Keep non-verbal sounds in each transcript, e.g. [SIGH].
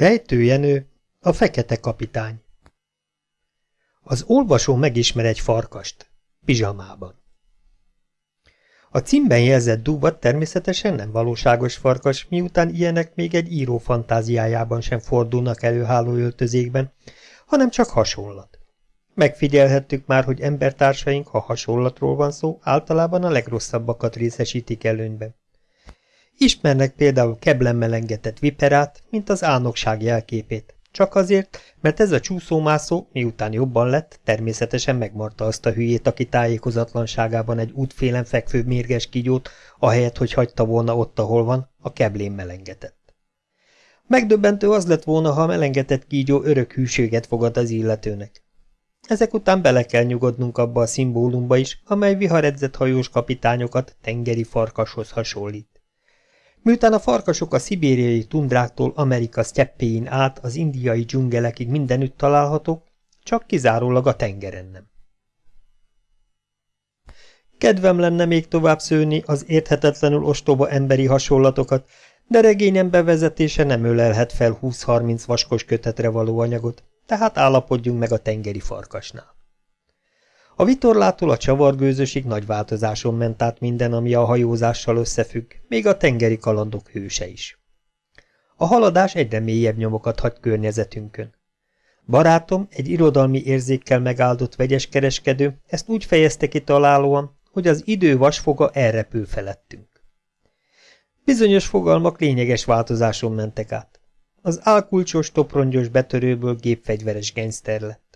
Rejtőjenő, a fekete kapitány. Az olvasó megismer egy farkast, pizsamában. A címben jelzett dúvat természetesen nem valóságos farkas, miután ilyenek még egy író fantáziájában sem fordulnak elő hálóöltözékben, hanem csak hasonlat. Megfigyelhettük már, hogy embertársaink, ha hasonlatról van szó, általában a legrosszabbakat részesítik előnyben. Ismernek például keblen melengetett viperát, mint az álnokság jelképét. Csak azért, mert ez a csúszómászó, miután jobban lett, természetesen megmarta azt a hülyét, aki tájékozatlanságában egy útfélen fekvő mérges kigyót, ahelyett, hogy hagyta volna ott, ahol van, a keblén melengetett. Megdöbbentő az lett volna, ha a melengetett kígyó örök hűséget fogad az illetőnek. Ezek után bele kell nyugodnunk abba a szimbólumba is, amely viharedzett hajós kapitányokat tengeri farkashoz hasonlít. Miután a farkasok a szibériai tundráktól Amerika sztyeppéin át az indiai dzsungelekig mindenütt találhatók, csak kizárólag a tengeren nem. Kedvem lenne még tovább szőni az érthetetlenül ostoba emberi hasonlatokat, de regényem bevezetése nem ölelhet fel 20-30 vaskos kötetre való anyagot, tehát állapodjunk meg a tengeri farkasnál. A vitorlától a csavargőzösig nagy változáson ment át minden, ami a hajózással összefügg, még a tengeri kalandok hőse is. A haladás egyre mélyebb nyomokat hagy környezetünkön. Barátom, egy irodalmi érzékkel megáldott vegyes kereskedő, ezt úgy fejezte ki találóan, hogy az idő vasfoga elrepül felettünk. Bizonyos fogalmak lényeges változáson mentek át. Az álkulcsos, toprongyos betörőből gépfegyveres gengszter lett.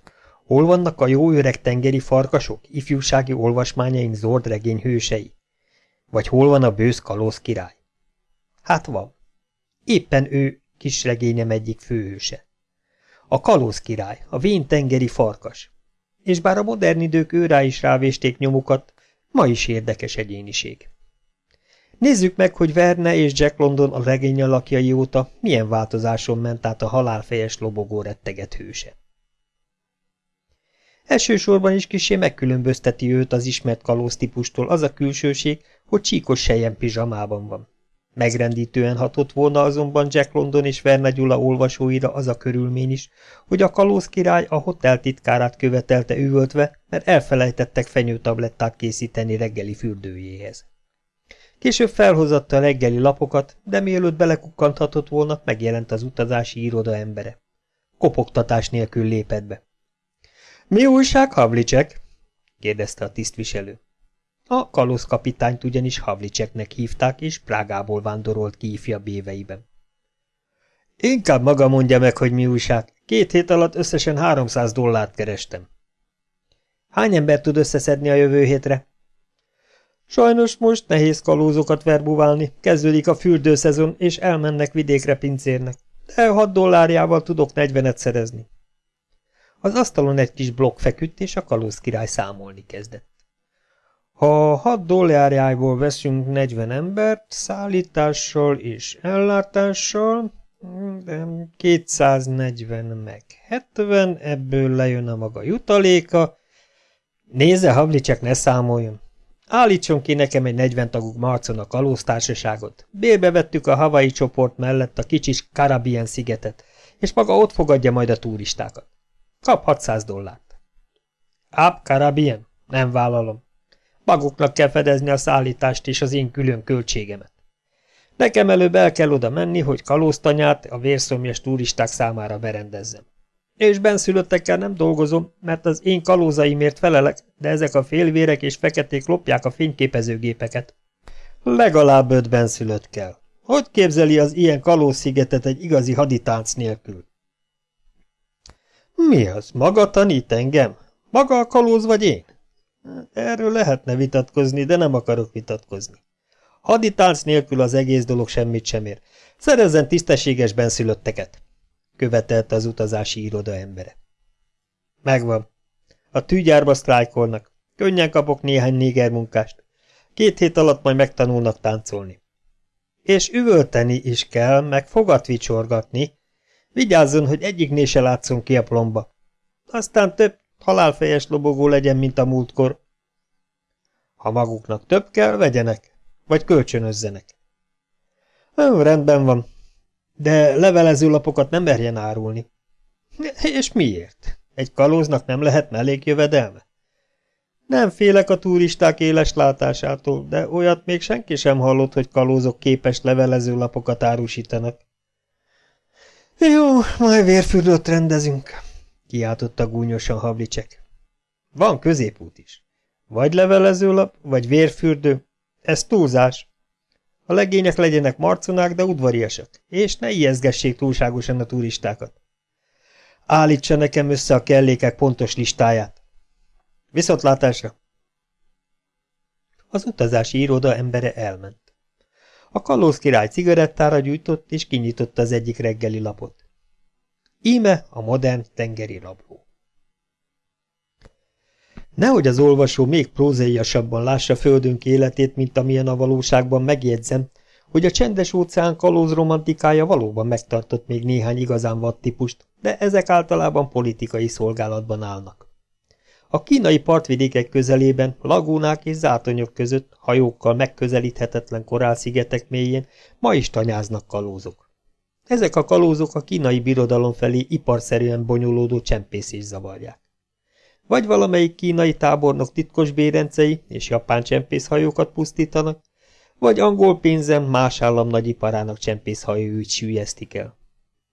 Hol vannak a jó öreg tengeri farkasok, ifjúsági olvasmányaink zord regény hősei? Vagy hol van a bősz kalóz király? Hát van. Éppen ő kis regényem egyik főhőse. A kalóz király, a vén tengeri farkas. És bár a modern idők őrá is rávésték nyomukat, ma is érdekes egyéniség. Nézzük meg, hogy Verne és Jack London a regény alakjai óta milyen változáson ment át a halálfejes lobogó retteget hőse. Elsősorban is kisé megkülönbözteti őt az ismert kalóz típustól az a külsőség, hogy csíkos sejen pizsamában van. Megrendítően hatott volna azonban Jack London és Verne Gyula olvasóira az a körülmény is, hogy a kalóz király a hotel titkárát követelte üvöltve, mert elfelejtettek fenyőtablettát készíteni reggeli fürdőjéhez. Később felhozatta a reggeli lapokat, de mielőtt belekukkanthatott volna, megjelent az utazási iroda embere. Kopogtatás nélkül lépett be. Mi újság, Havlicek? kérdezte a tisztviselő. A kapitányt ugyanis Havlicseknek hívták, és Prágából vándorolt ki ifjabb éveiben. Inkább maga mondja meg, hogy mi újság. Két hét alatt összesen 300 dollárt kerestem. Hány ember tud összeszedni a jövő hétre? Sajnos most nehéz kalózokat verbuválni, kezdődik a fürdőszezon, és elmennek vidékre pincérnek. De 6 dollárjával tudok 40-et szerezni. Az asztalon egy kis blokk feküdt, és a kalóz király számolni kezdett. Ha hat dollárjából veszünk 40 embert, szállítással és ellátással, de 240 meg 70, ebből lejön a maga jutaléka. Nézze, Havlicek, ne számoljon. Állítson ki nekem egy 40 tagú marcon a kalóztársaságot. Bérbe vettük a havai csoport mellett a kicsis Karabien szigetet, és maga ott fogadja majd a turistákat. Kap 600 dollárt. Áp, Karabien? Nem vállalom. Maguknak kell fedezni a szállítást és az én külön költségemet. Nekem előbb el kell oda menni, hogy kalóztanyát a vérszomjas turisták számára berendezzem. És benszülöttekkel nem dolgozom, mert az én kalózaimért felelek, de ezek a félvérek és feketék lopják a fényképezőgépeket. Legalább öt benszülött kell. Hogy képzeli az ilyen kalózszigetet egy igazi haditánc nélkül? Mi az? Maga tanít engem? Maga a kalóz vagy én? Erről lehetne vitatkozni, de nem akarok vitatkozni. Haditánc nélkül az egész dolog semmit sem ér. Szerezzen tisztességes benszülötteket, követelte az utazási iroda embere. Megvan. A tűgyárba sztrájkolnak. Könnyen kapok néhány néger munkást. Két hét alatt majd megtanulnak táncolni. És üvölteni is kell, meg fogat vicsorgatni, Vigyázzon, hogy egyiknél se látszon ki a plomba. Aztán több halálfejes lobogó legyen, mint a múltkor. Ha maguknak több kell, vegyenek, vagy kölcsönözzenek. Ó, rendben van. De levelezőlapokat nem merjen árulni. És miért? Egy kalóznak nem lehet mellékjövedelme? Nem félek a turisták éles látásától, de olyat még senki sem hallott, hogy kalózok képes levelezőlapokat árusítanak. Jó, majd vérfürdőt rendezünk, kiáltotta gúnyosan Havlicek. Van középút is. Vagy levelezőlap, vagy vérfürdő. Ez túlzás. A legények legyenek marconák, de udvariasak, és ne ijeszgessék túlságosan a turistákat. Állítsa nekem össze a kellékek pontos listáját. Viszontlátásra! Az utazási iroda embere elment. A kalóz király cigarettára gyújtott, és kinyitotta az egyik reggeli lapot. Íme a modern tengeri rabló. Nehogy az olvasó még prózaiasabban lássa földünk életét, mint amilyen a valóságban megjegyzem, hogy a csendes óceán kalóz romantikája valóban megtartott még néhány igazán vad típust, de ezek általában politikai szolgálatban állnak. A kínai partvidékek közelében, lagúnák és zátonyok között, hajókkal megközelíthetetlen korálszigetek mélyén ma is tanyáznak kalózok. Ezek a kalózok a kínai birodalom felé iparszerűen bonyolódó csempészés zavarják. Vagy valamelyik kínai tábornok titkos bérencei és japán csempészhajókat pusztítanak, vagy angol pénzem más állam nagyiparának csempészhajóügy sűjesztik el.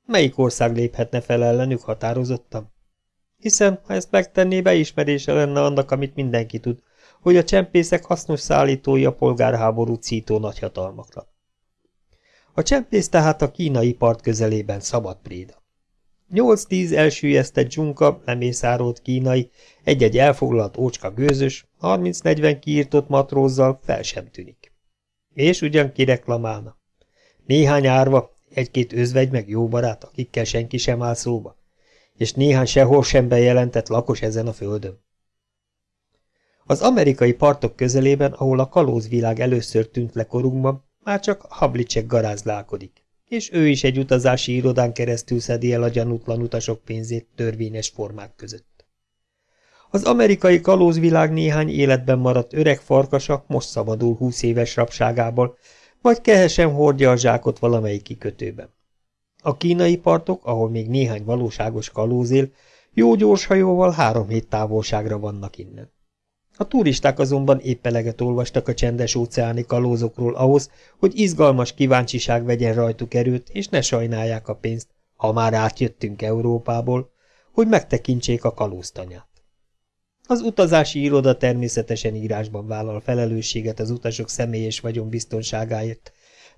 Melyik ország léphetne fel ellenük határozottan? Hiszen, ha ezt megtenné, beismerése lenne annak, amit mindenki tud, hogy a csempészek hasznos szállítói a polgárháború cító nagyhatalmaknak. A csempész tehát a kínai part közelében szabad préda. Nyolc-tíz elsüllyesztett dzsunka, lemészárolt kínai, egy-egy elfoglalt ócska gőzös, 30-40 kiírtott matrózzal fel sem tűnik. És ugyan kireklamálna. Néhány árva, egy-két özvegy meg jó barát, akikkel senki sem áll szóba, és néhány sehol sem bejelentett lakos ezen a földön. Az amerikai partok közelében, ahol a kalózvilág először tűnt le korunkban, már csak Hablicek garázlálkodik, és ő is egy utazási irodán keresztül szedi el a gyanútlan utasok pénzét törvényes formák között. Az amerikai kalózvilág néhány életben maradt öreg farkasa most szabadul húsz éves rabságából, vagy kehesen hordja a zsákot valamelyik kikötőben. A kínai partok, ahol még néhány valóságos kalóz él, jó gyors hajóval három hét távolságra vannak innen. A turisták azonban épp eleget olvastak a csendes óceáni kalózokról ahhoz, hogy izgalmas kíváncsiság vegyen rajtuk erőt, és ne sajnálják a pénzt, ha már átjöttünk Európából, hogy megtekintsék a kalóztanyát. Az utazási iroda természetesen írásban vállal felelősséget az utasok személyes vagyon biztonságáért,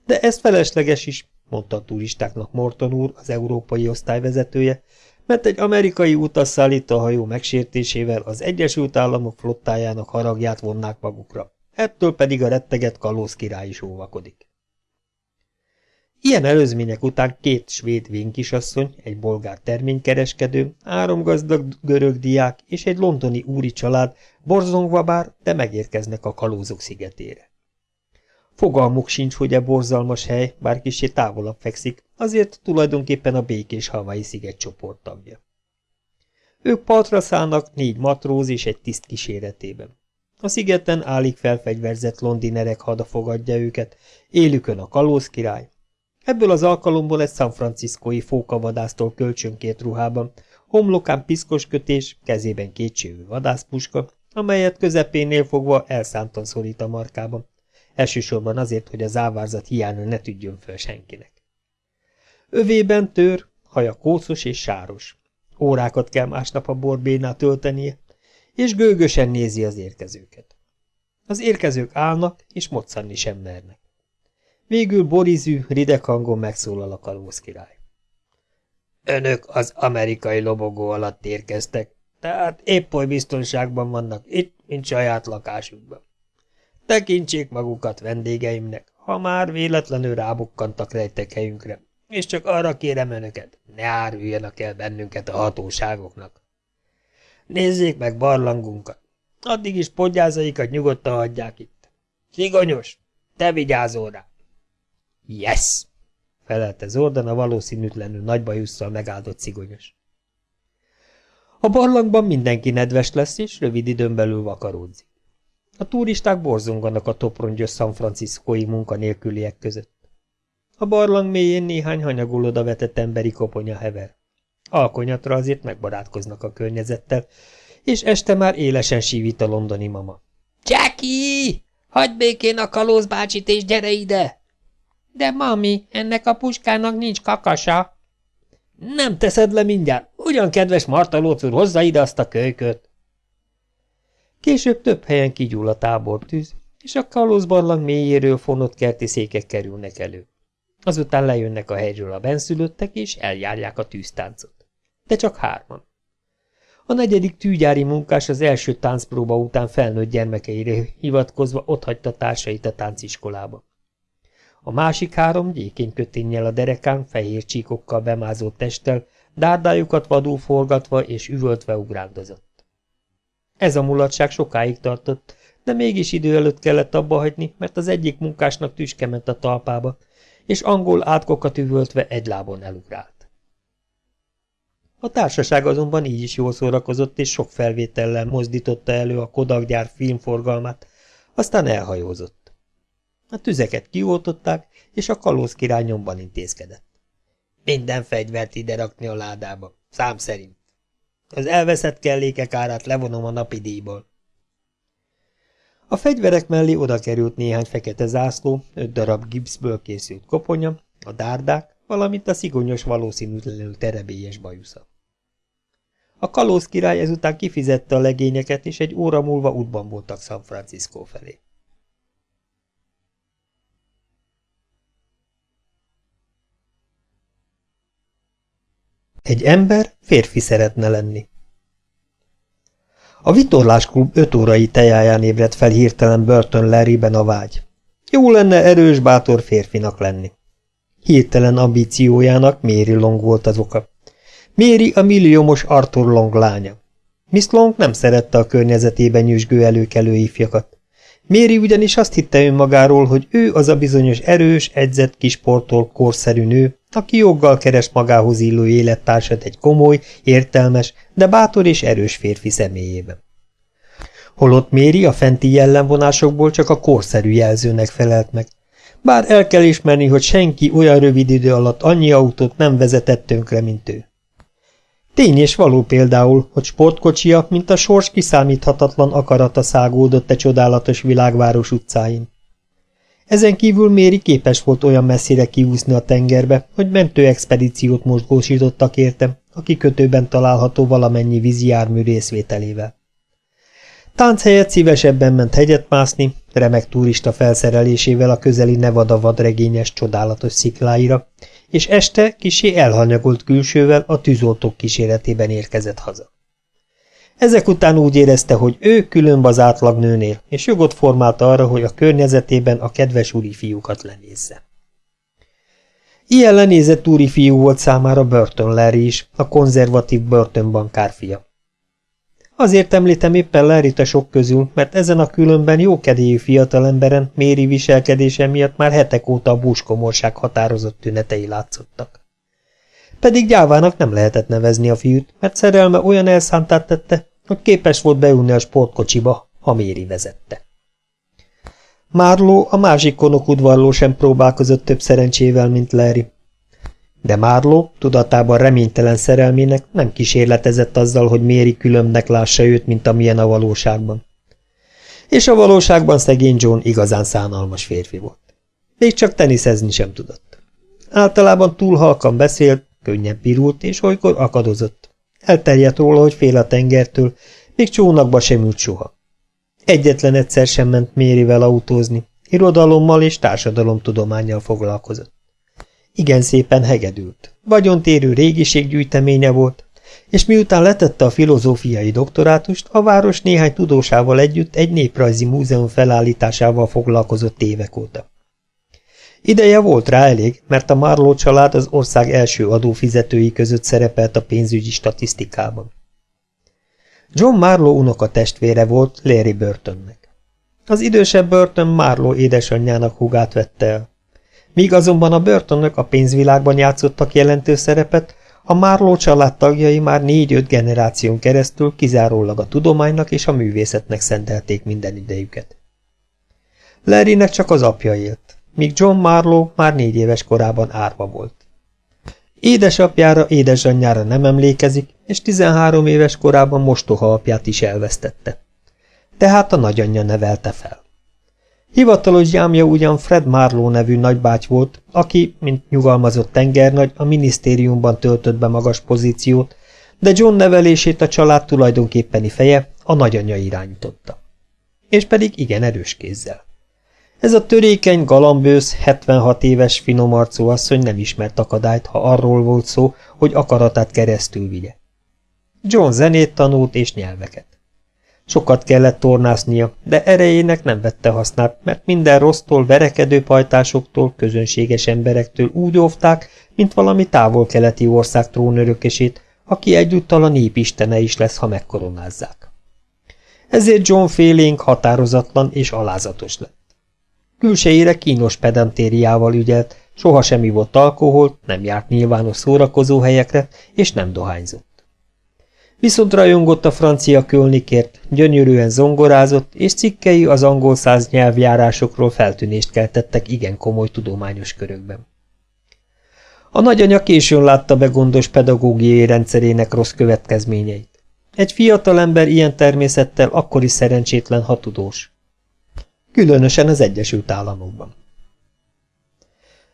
de ez felesleges is, mondta a turistáknak Morton úr, az európai osztályvezetője, mert egy amerikai utasszállító hajó megsértésével az Egyesült Államok flottájának haragját vonnák magukra. Ettől pedig a retteget kalóz király is óvakodik. Ilyen előzmények után két svéd vénkisasszony, egy bolgár terménykereskedő, három gazdag görög diák és egy londoni úri család borzongva bár, de megérkeznek a kalózok szigetére. Fogalmuk sincs, hogy e borzalmas hely, bár kicsi távolabb fekszik, azért tulajdonképpen a békés havai szigetcsoport tagja. Ők partra szállnak négy matróz és egy tiszt kíséretében. A szigeten állik felfegyverzett londinerek hada fogadja őket, élükön a kalóz király. Ebből az alkalomból egy San Franciscoi fókavadásztól kölcsönkért ruhában, homlokán piszkos kötés, kezében kétségű vadászpuska, amelyet közepénél fogva elszántan szorít a markában, elsősorban azért, hogy a závárzat hiánya ne tudjon föl senkinek. Övében tör, haja kószos és sáros. Órákat kell másnap a borbénál töltenie, és gőgösen nézi az érkezőket. Az érkezők állnak, és moccanni sem mernek. Végül borizű, rideg hangon megszólal a kalóz király. Önök az amerikai lobogó alatt érkeztek, tehát épp oly biztonságban vannak itt, mint saját lakásukban. Tekintsék magukat vendégeimnek, ha már véletlenül rábukkantak helyünkre, és csak arra kérem önöket, ne áruljanak el bennünket a hatóságoknak. Nézzék meg barlangunkat, addig is podgyázaikat nyugodtan hagyják itt. Szigonyos, te vigyázol rá! Yes! felelte Zordan a valószínűtlenül nagy bajusszal megáldott szigonyos. A barlangban mindenki nedves lesz, és rövid időn belül vakaródzik. A turisták borzonganak a toprongyos San Franciscoi munkanélküliek között. A barlang mélyén néhány hanyagul oda vetett emberi koponya hever. Alkonyatra azért megbarátkoznak a környezettel, és este már élesen sívít a londoni mama. – Jackie! Hagyd békén a kalózbácsit, és gyere ide! – De, mami, ennek a puskának nincs kakasa. – Nem teszed le mindjárt. Ugyan, kedves Marta Lóc úr, hozza ide azt a kölyköt. Később több helyen kigyúl a tábortűz, és a kalózbarlang mélyéről fonott kerti székek kerülnek elő. Azután lejönnek a helyről a benszülöttek, és eljárják a tűztáncot. De csak hárman. A negyedik tűgyári munkás az első táncpróba után felnőtt gyermekeire hivatkozva otthagyta társait a tánciskolába. A másik három gyékén köténnyel a derekán, fehér csíkokkal bemázott testtel, dárdájukat vadul forgatva és üvöltve ugrándozott. Ez a mulatság sokáig tartott, de mégis idő előtt kellett abba hagyni, mert az egyik munkásnak tüske ment a talpába, és angol átkokat üvöltve egy lábon elugrált. A társaság azonban így is jól szórakozott, és sok felvétellel mozdította elő a Kodak gyár filmforgalmát, aztán elhajózott. A tüzeket kioltották, és a kalóz király nyomban intézkedett. Minden fegyvert ide rakni a ládába, szám szerint. Az elveszett kellékek árát levonom a napi díjból. A fegyverek mellé oda került néhány fekete zászló, öt darab gipszből készült koponya, a dárdák, valamint a szigonyos valószínűtlenül terebélyes bajusza. A kalóz király ezután kifizette a legényeket, és egy óra múlva útban voltak San Francisco felé. Egy ember férfi szeretne lenni. A vitorlásklub öt órai tejáján ébredt fel hirtelen Burton Larryben a vágy. Jó lenne erős, bátor férfinak lenni. Hirtelen ambíciójának Mary Long volt az oka. Méri a milliómos Arthur Long lánya. Miss Long nem szerette a környezetében nyüzsgő előkelő ifjakat. Méri ugyanis azt hitte önmagáról, hogy ő az a bizonyos erős, edzett, kisportol, korszerű nő, aki joggal keres magához illő élettársat egy komoly, értelmes, de bátor és erős férfi személyében. Holott Méri a fenti jellemvonásokból csak a korszerű jelzőnek felelt meg, bár el kell ismerni, hogy senki olyan rövid idő alatt annyi autót nem vezetett tönkre, mint ő. Tény és való például, hogy sportkocsia, mint a sors kiszámíthatatlan akarata szágódott e csodálatos világváros utcáin. Ezen kívül Méri képes volt olyan messzire kiúszni a tengerbe, hogy mentőexpedíciót mozgósítottak érte, a kikötőben található valamennyi vízi jármű részvételével. Tánc helyett szívesebben ment hegyet mászni, remek turista felszerelésével a közeli Nevada vadregényes csodálatos szikláira, és este kisé elhanyagolt külsővel a tűzoltók kíséretében érkezett haza. Ezek után úgy érezte, hogy ő különb az átlagnőnél, és jogot formálta arra, hogy a környezetében a kedves úri fiúkat lenézze. Ilyen lenézett úri fiú volt számára Burton Larry is, a konzervatív Burton bankár fia. Azért említem éppen larry a sok közül, mert ezen a különben jókedélyű fiatalemberen Méri viselkedése miatt már hetek óta a búskomorság határozott tünetei látszottak. Pedig gyávának nem lehetett nevezni a fiút, mert szerelme olyan elszántát tette, hogy képes volt beülni a sportkocsiba, ha Méri vezette. Márló, a másik konok udvarló sem próbálkozott több szerencsével, mint Larry. De Márló, tudatában reménytelen szerelmének nem kísérletezett azzal, hogy Méri különbnek lássa őt, mint amilyen a valóságban. És a valóságban szegény John igazán szánalmas férfi volt. Még csak teniszezni sem tudott. Általában túl halkan beszélt, könnyen pirult, és olykor akadozott. Elterjedt róla, hogy fél a tengertől, még csónakba sem ült soha. Egyetlen egyszer sem ment Mérivel autózni, irodalommal és társadalomtudományjal foglalkozott. Igen szépen hegedült. Vagyontérő régiséggyűjteménye volt, és miután letette a filozófiai doktorátust, a város néhány tudósával együtt egy néprajzi múzeum felállításával foglalkozott évek óta. Ideje volt rá elég, mert a Marlowe család az ország első adófizetői között szerepelt a pénzügyi statisztikában. John Marlowe unoka testvére volt Larry Burtonnek. Az idősebb Burton Marlowe édesanyjának hugát vette el. Míg azonban a börtönök a pénzvilágban játszottak jelentős szerepet, a Márló család tagjai már négy-öt generáción keresztül kizárólag a tudománynak és a művészetnek szentelték minden idejüket. Larrynek csak az apja élt. míg John Marlowe már négy éves korában árva volt. Édesapjára, édesanyjára nem emlékezik, és 13 éves korában mostoha apját is elvesztette. Tehát a nagyanyja nevelte fel. Hivatalos gyámja ugyan Fred Marlowe nevű nagybáty volt, aki, mint nyugalmazott tengernagy, a minisztériumban töltött be magas pozíciót, de John nevelését a család tulajdonképpeni feje, a nagyanyja irányította. És pedig igen erős kézzel. Ez a törékeny, galambősz, 76 éves finomarcú asszony nem ismert akadályt, ha arról volt szó, hogy akaratát keresztül vigye. John zenét tanult és nyelveket. Sokat kellett tornásznia, de erejének nem vette hasznát, mert minden rossztól, verekedő pajtásoktól, közönséges emberektől úgy óvták, mint valami távol-keleti ország trónörökesét, aki egyúttal a nép istene is lesz, ha megkoronázzák. Ezért John félénk határozatlan és alázatos lett. Külsejére kínos pedantériával ügyelt, sohasem ivott alkoholt, nem járt nyilvános szórakozó helyekre, és nem dohányzott. Viszont rajongott a francia kölnikért, gyönyörűen zongorázott, és cikkei az angol száz nyelvjárásokról feltűnést keltettek igen komoly tudományos körökben. A nagyanya későn látta be gondos pedagógiai rendszerének rossz következményeit. Egy fiatal ember ilyen természettel akkor is szerencsétlen, ha tudós. Különösen az Egyesült Államokban.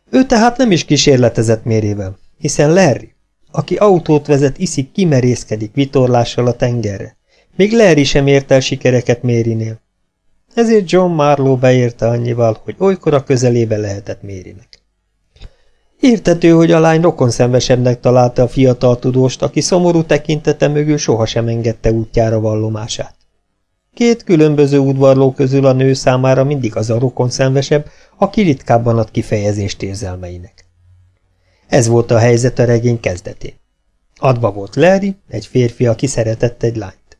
Ő tehát nem is kísérletezett mérével, hiszen Larry, aki autót vezet, iszik, kimerészkedik vitorlással a tengerre. Még Larry sem ért el sikereket Mérinél. Ezért John Marlowe beérte annyival, hogy olykor a közelébe lehetett Mérinek. Értető, hogy a lány rokonszenvesebbnek találta a fiatal tudóst, aki szomorú tekintete mögül sohasem engedte útjára vallomását. Két különböző udvarló közül a nő számára mindig az a rokonszenvesebb, aki ritkábban ad kifejezést érzelmeinek. Ez volt a helyzet a regény kezdetén. Adva volt Larry, egy férfi, aki szeretett egy lányt.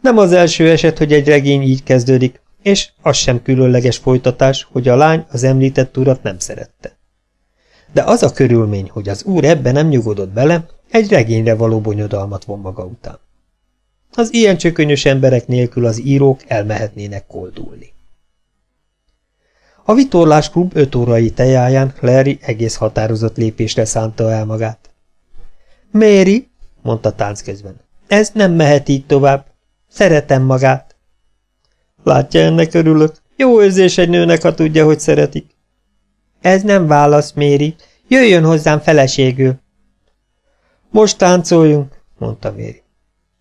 Nem az első eset, hogy egy regény így kezdődik, és az sem különleges folytatás, hogy a lány az említett urat nem szerette. De az a körülmény, hogy az úr ebben nem nyugodott bele, egy regényre való bonyodalmat von maga után. Az ilyen csökönyös emberek nélkül az írók elmehetnének koldulni. A vitorlás klub öt órai tejáján Larry egész határozott lépésre szánta el magát. Mary, mondta tánc közben, ez nem mehet így tovább. Szeretem magát. Látja, ennek örülök. Jó érzés egy nőnek, ha tudja, hogy szeretik. Ez nem válasz, Méri. Jöjjön hozzám feleségül. Most táncoljunk, mondta Méri.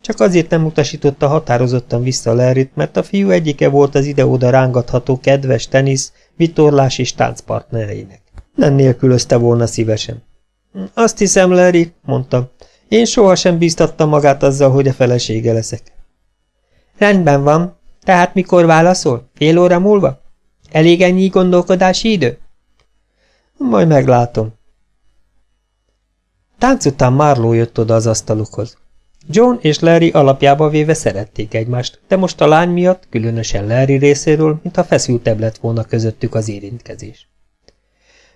Csak azért nem utasította határozottan vissza Larryt, mert a fiú egyike volt az ide-oda rángatható kedves tenisz, vitorlás és táncpartnereinek. Nem nélkülözte volna szívesen. Azt hiszem, Larry, mondta, én sohasem bíztattam magát azzal, hogy a felesége leszek. Rendben van, tehát mikor válaszol? Fél óra múlva? Elég ennyi gondolkodási idő? Majd meglátom. Tánc után Marlowe jött oda az asztalukhoz. John és Larry alapjába véve szerették egymást, de most a lány miatt, különösen Larry részéről, mintha feszültebb lett volna közöttük az érintkezés.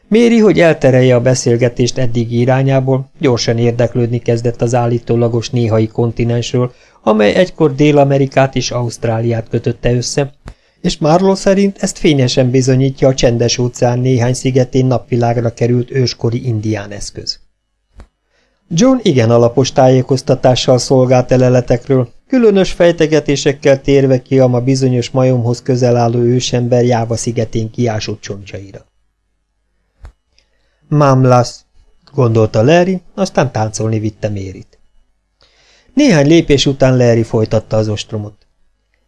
Méri, hogy elterelje a beszélgetést eddig irányából, gyorsan érdeklődni kezdett az állítólagos néhai kontinensről, amely egykor Dél-Amerikát és Ausztráliát kötötte össze, és Marlowe szerint ezt fényesen bizonyítja a csendes óceán néhány szigetén napvilágra került őskori indián eszköz. John igen alapos tájékoztatással szolgált eleletekről, különös fejtegetésekkel térve ki a ma bizonyos majomhoz közel álló ősember Jáva szigetén kiásott csontjaira. Mamlasz, gondolta Larry, aztán táncolni vitte Mérit. Néhány lépés után Larry folytatta az ostromot.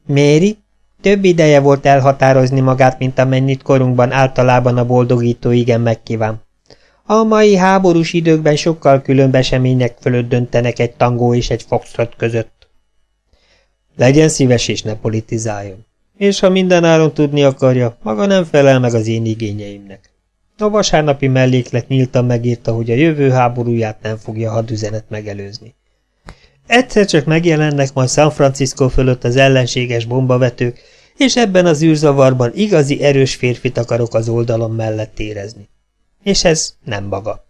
Méri, több ideje volt elhatározni magát, mint amennyit korunkban általában a boldogító igen megkíván. A mai háborús időkben sokkal különb események fölött döntenek egy tangó és egy foxtrot között. Legyen szíves és ne politizáljon. És ha mindenáron tudni akarja, maga nem felel meg az én igényeimnek. A vasárnapi melléklet nyíltan megírta, hogy a jövő háborúját nem fogja hadüzenet megelőzni. Egyszer csak megjelennek majd San Francisco fölött az ellenséges bombavetők, és ebben az űrzavarban igazi erős férfit akarok az oldalon mellett érezni. És ez nem maga.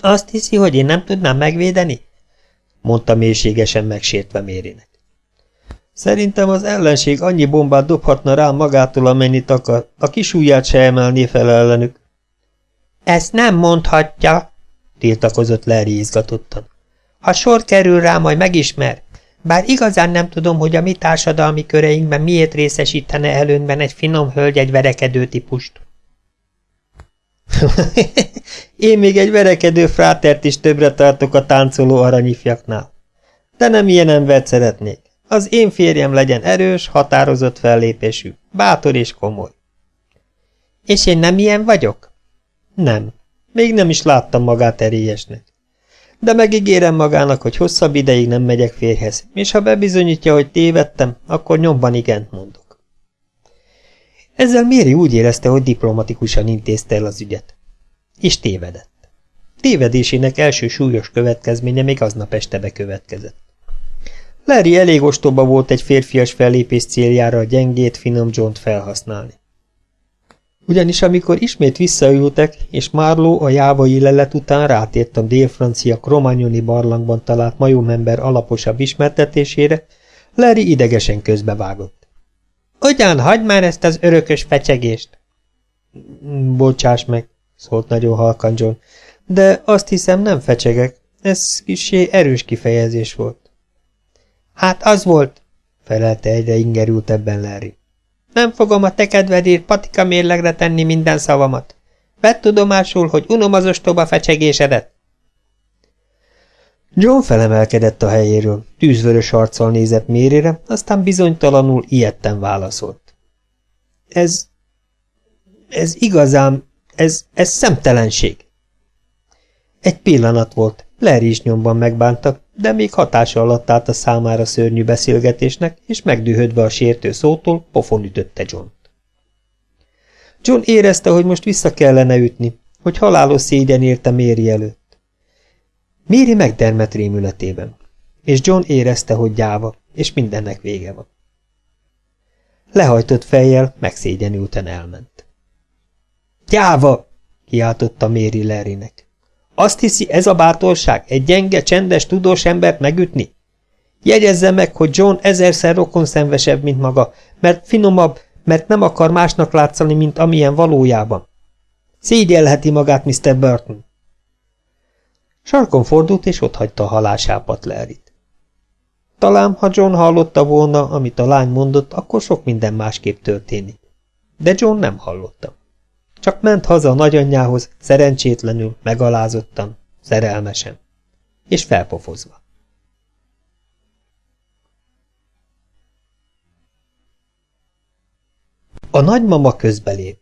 Azt hiszi, hogy én nem tudnám megvédeni? mondta mélységesen megsértve Mérinek. Szerintem az ellenség annyi bombát dobhatna rám magától, amennyit akar, a kis ujját se emelné fel ellenük. Ezt nem mondhatja, tiltakozott Larry izgatottan. Ha sor kerül rá, majd megismer. Bár igazán nem tudom, hogy a mi társadalmi köreinkben miért részesítene előnyben egy finom hölgy egy verekedő típust. [LAUGHS] Én még egy verekedő frátert is többre tartok a táncoló aranyifjaknál. De nem ilyen embert szeretnék. Az én férjem legyen erős, határozott fellépésű, bátor és komoly. És én nem ilyen vagyok? Nem. Még nem is láttam magát erélyesnek. De megígérem magának, hogy hosszabb ideig nem megyek férhez, és ha bebizonyítja, hogy tévedtem, akkor nyomban igent mondok. Ezzel Méri úgy érezte, hogy diplomatikusan intézte el az ügyet. És tévedett. Tévedésének első súlyos következménye még aznap este bekövetkezett. Larry elég ostoba volt egy férfias fellépés céljára a gyengét, finom john felhasználni. Ugyanis amikor ismét visszaültek, és Márló a jávai lelet után rátért a dél-francia Kromagnoni barlangban talált majomember alaposabb ismertetésére, Larry idegesen közbevágott. – Ugyan, hagyd már ezt az örökös fecsegést! – Bocsáss meg, szólt nagyon halkan John, de azt hiszem nem fecsegek, ez kisé erős kifejezés volt. Hát az volt, felelte egyre ingerültebben Larry. Nem fogom a te kedvedért patika mérlegre tenni minden szavamat. Vedd tudomásul, hogy unom az ostoba fecsegésedet. John felemelkedett a helyéről, tűzvörös arccal nézett Mérire, aztán bizonytalanul ilyetten válaszolt. Ez... ez igazán... ez... ez szemtelenség. Egy pillanat volt, Larry is nyomban megbántak, de még hatása alatt állt a számára szörnyű beszélgetésnek, és megdühödve a sértő szótól pofon ütötte John-t. John érezte, hogy most vissza kellene ütni, hogy halálos szégyen érte Méri előtt. Méri megdermet rémületében, és John érezte, hogy gyáva, és mindennek vége van. Lehajtott fejjel, megszégyenülten elment. Gyáva! kiáltotta Méri Larrynek. Azt hiszi, ez a bátorság, egy gyenge, csendes, tudós embert megütni? Jegyezze meg, hogy John ezerszer rokonszenvesebb, mint maga, mert finomabb, mert nem akar másnak látszani, mint amilyen valójában. Szégyelheti magát Mr. Burton. Sarkon fordult, és otthagyta a halásápat Larryt. Talán, ha John hallotta volna, amit a lány mondott, akkor sok minden másképp történik. De John nem hallotta. Csak ment haza a nagyanyjához, szerencsétlenül, megalázottan, szerelmesen. És felpofozva. A nagymama közbelép.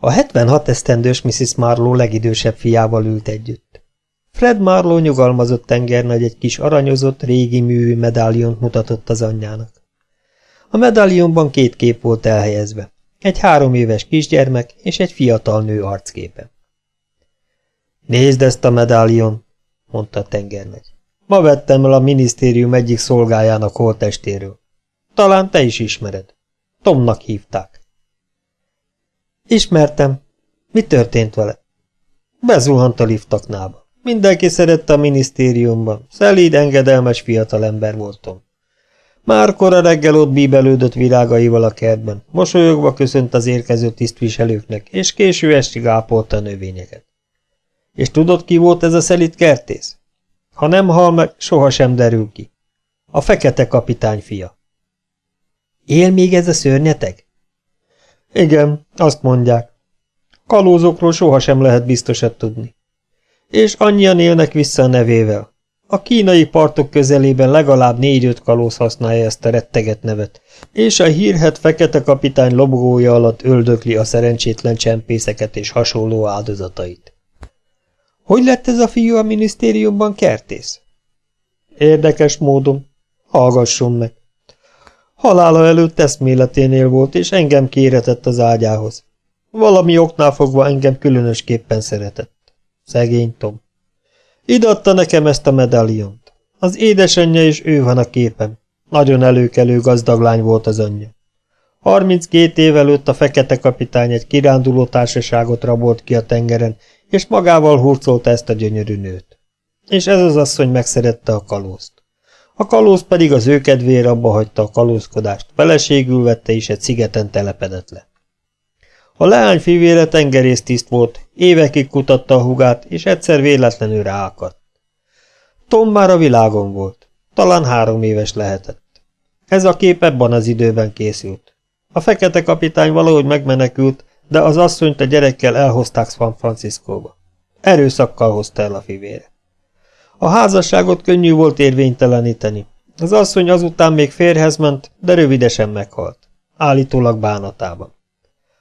A 76 esztendős Mrs. Marlowe legidősebb fiával ült együtt. Fred Marlowe nyugalmazott tengernagy egy kis aranyozott, régi művű medáliont mutatott az anyjának. A medálionban két kép volt elhelyezve. Egy három éves kisgyermek és egy fiatal nő arcképe. Nézd ezt a medálion, mondta a tengermegy. Ma vettem el a minisztérium egyik szolgájának holtestéről. Talán te is ismered. Tomnak hívták. Ismertem. Mi történt vele? Bezuhant a liftaknába. Mindenki szerette a minisztériumban. Szelíd, engedelmes fiatalember voltam. Már kora reggel ott bíbelődött virágaival a kertben, mosolyogva köszönt az érkező tisztviselőknek, és késő estig ápolta a növényeket. És tudod, ki volt ez a szelit kertész? Ha nem hal meg, sohasem derül ki. A fekete kapitány fia. Él még ez a szörnyeteg? Igen, azt mondják. Kalózokról sohasem lehet biztosat tudni. És annyian élnek vissza a nevével. A kínai partok közelében legalább négy-öt kalóz használja ezt a retteget nevet, és a hírhet fekete kapitány lobogója alatt öldökli a szerencsétlen csempészeket és hasonló áldozatait. Hogy lett ez a fiú a minisztériumban kertész? Érdekes módon. Hallgasson meg. Halála előtt eszméleténél volt, és engem kéretett az ágyához. Valami oknál fogva engem különösképpen szeretett. Szegény Tom. Idatta nekem ezt a medáliont. Az édesanyja és ő van a képen. Nagyon előkelő gazdag lány volt az anyja. 32 év előtt a fekete kapitány egy kiránduló társaságot rabolt ki a tengeren, és magával hurcolta ezt a gyönyörű nőt. És ez az asszony megszerette a kalózt. A kalóz pedig az ő kedvére abba hagyta a kalózkodást, feleségül vette és egy szigeten telepedett le. A leány fivére tengerésztiszt volt, évekig kutatta a hugát, és egyszer véletlenül ráakadt. Tom már a világon volt, talán három éves lehetett. Ez a kép ebben az időben készült. A fekete kapitány valahogy megmenekült, de az asszonyt a gyerekkel elhozták San Franciscóba. Erőszakkal hozta el a fivére. A házasságot könnyű volt érvényteleníteni. Az asszony azután még férhez ment, de rövidesen meghalt. Állítólag bánatában.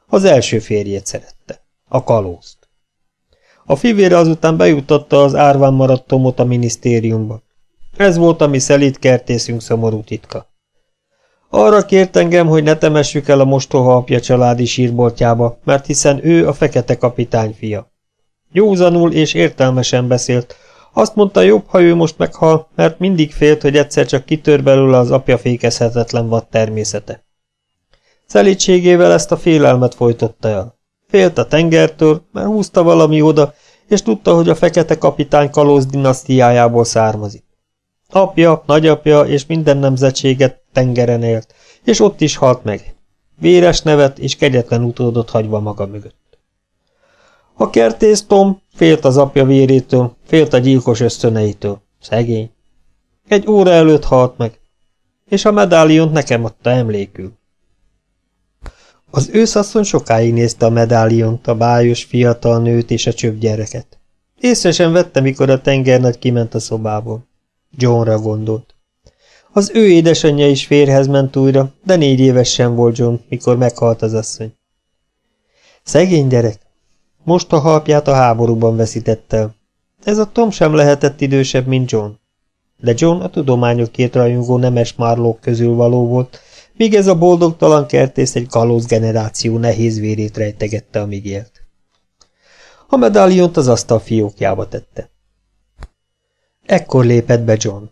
Az első férjét szerette. A kalózt. A fivére azután bejutatta az árván maradt Tomot a minisztériumba. Ez volt a mi szelít kertészünk szomorú titka. Arra kért engem, hogy ne temessük el a mostoha apja családi sírboltjába, mert hiszen ő a fekete kapitány fia. Józanul és értelmesen beszélt, azt mondta, jobb, ha ő most meghal, mert mindig félt, hogy egyszer csak kitör belőle az apja fékezhetetlen vad természete. Szelítségével ezt a félelmet folytotta el. Félt a tengertől, mert húzta valami oda, és tudta, hogy a fekete kapitány kalóz dinasztiájából származik. Apja, nagyapja és minden nemzetséget tengeren élt, és ott is halt meg. Véres nevet és kegyetlen utódot hagyva maga mögött. A kertész Tom félt az apja vérétől, félt a gyilkos ösztöneitől. Szegény. Egy óra előtt halt meg, és a medáliont nekem adta emlékül. Az őszasszony sokáig nézte a medáliont, a bájos fiatal nőt és a csöpgyereket. Észre sem vette, mikor a tengernagy kiment a szobából. Johnra gondolt. Az ő édesanyja is férhez ment újra, de négy éves sem volt John, mikor meghalt az asszony. Szegény gyerek. Most a halpját a háborúban veszítette. Ez a Tom sem lehetett idősebb, mint John. De John a tudományokért rajongó nemes márlók közül való volt, míg ez a boldogtalan kertész egy kalóz generáció nehéz vérét rejtegette, amíg élt. A medáliont az asztal fiókjába tette. Ekkor lépett be John.